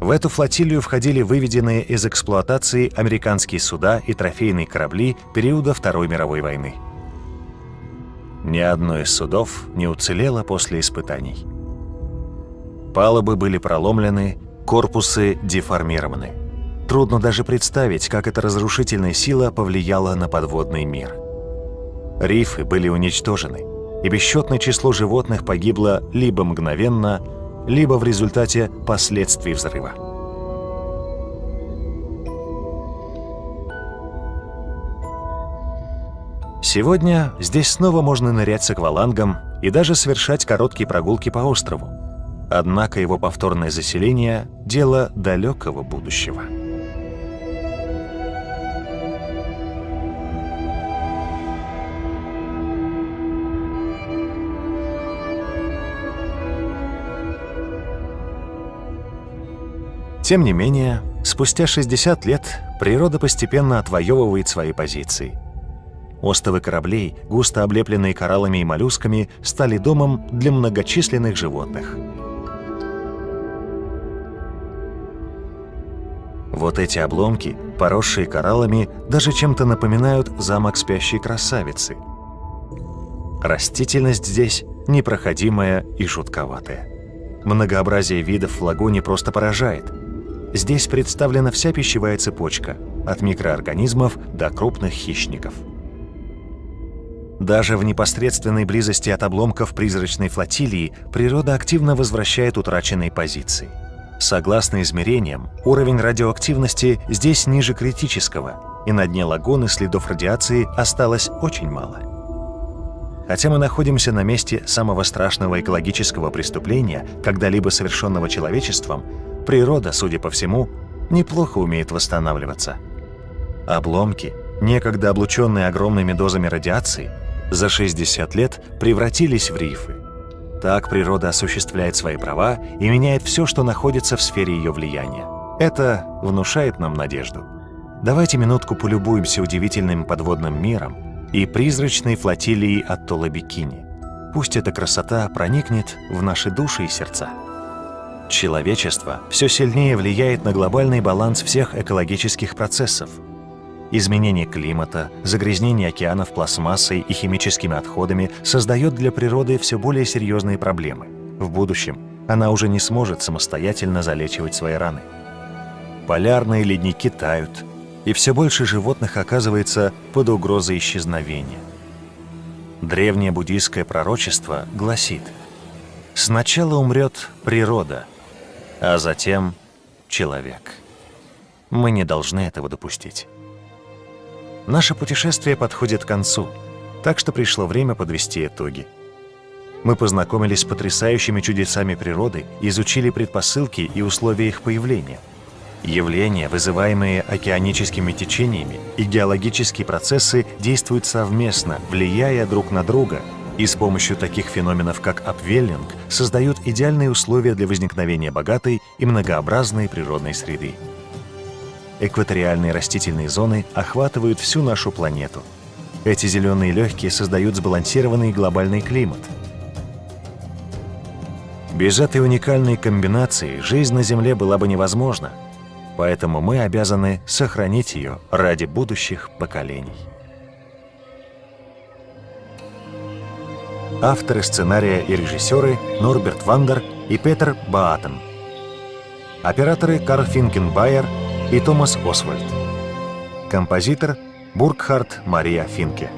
Speaker 1: В эту флотилию входили выведенные из эксплуатации американские суда и трофейные корабли периода Второй мировой войны. Ни одно из судов не уцелело после испытаний. Палубы были проломлены, корпусы деформированы. Трудно даже представить, как эта разрушительная сила повлияла на подводный мир. Рифы были уничтожены, и бесчетное число животных погибло либо мгновенно, либо в результате последствий взрыва. Сегодня здесь снова можно нырять с аквалангом и даже совершать короткие прогулки по острову. Однако его повторное заселение – дело далекого будущего. Тем не менее, спустя 60 лет природа постепенно отвоевывает свои позиции – Остовы кораблей, густо облепленные кораллами и моллюсками, стали домом для многочисленных животных. Вот эти обломки, поросшие кораллами, даже чем-то напоминают замок спящей красавицы. Растительность здесь непроходимая и жутковатая. Многообразие видов в лагуне просто поражает. Здесь представлена вся пищевая цепочка, от микроорганизмов до крупных хищников – даже в непосредственной близости от обломков призрачной флотилии природа активно возвращает утраченные позиции. Согласно измерениям, уровень радиоактивности здесь ниже критического, и на дне лагуны следов радиации осталось очень мало. Хотя мы находимся на месте самого страшного экологического преступления, когда-либо совершенного человечеством, природа, судя по всему, неплохо умеет восстанавливаться. Обломки, некогда облученные огромными дозами радиации, за 60 лет превратились в рифы. Так природа осуществляет свои права и меняет все, что находится в сфере ее влияния. Это внушает нам надежду. Давайте минутку полюбуемся удивительным подводным миром и призрачной флотилией атолла Бикини. Пусть эта красота проникнет в наши души и сердца. Человечество все сильнее влияет на глобальный баланс всех экологических процессов. Изменение климата, загрязнение океанов пластмассой и химическими отходами создает для природы все более серьезные проблемы. В будущем она уже не сможет самостоятельно залечивать свои раны. Полярные ледники тают, и все больше животных оказывается под угрозой исчезновения. Древнее буддийское пророчество гласит «Сначала умрет природа, а затем человек». Мы не должны этого допустить. Наше путешествие подходит к концу, так что пришло время подвести итоги. Мы познакомились с потрясающими чудесами природы, изучили предпосылки и условия их появления – Явления, вызываемые океаническими течениями, и геологические процессы действуют совместно, влияя друг на друга, и с помощью таких феноменов, как апвеллинг, создают идеальные условия для возникновения богатой и многообразной природной среды. Экваториальные растительные зоны охватывают всю нашу планету. Эти зеленые легкие создают сбалансированный глобальный климат. Без этой уникальной комбинации жизнь на Земле была бы невозможна, поэтому мы обязаны сохранить ее ради будущих поколений. Авторы сценария и режиссеры Норберт Вандер и Петер Баатен. Операторы Карл Финкенбайер и Томас Освальд. Композитор Бургхард Мария Финке.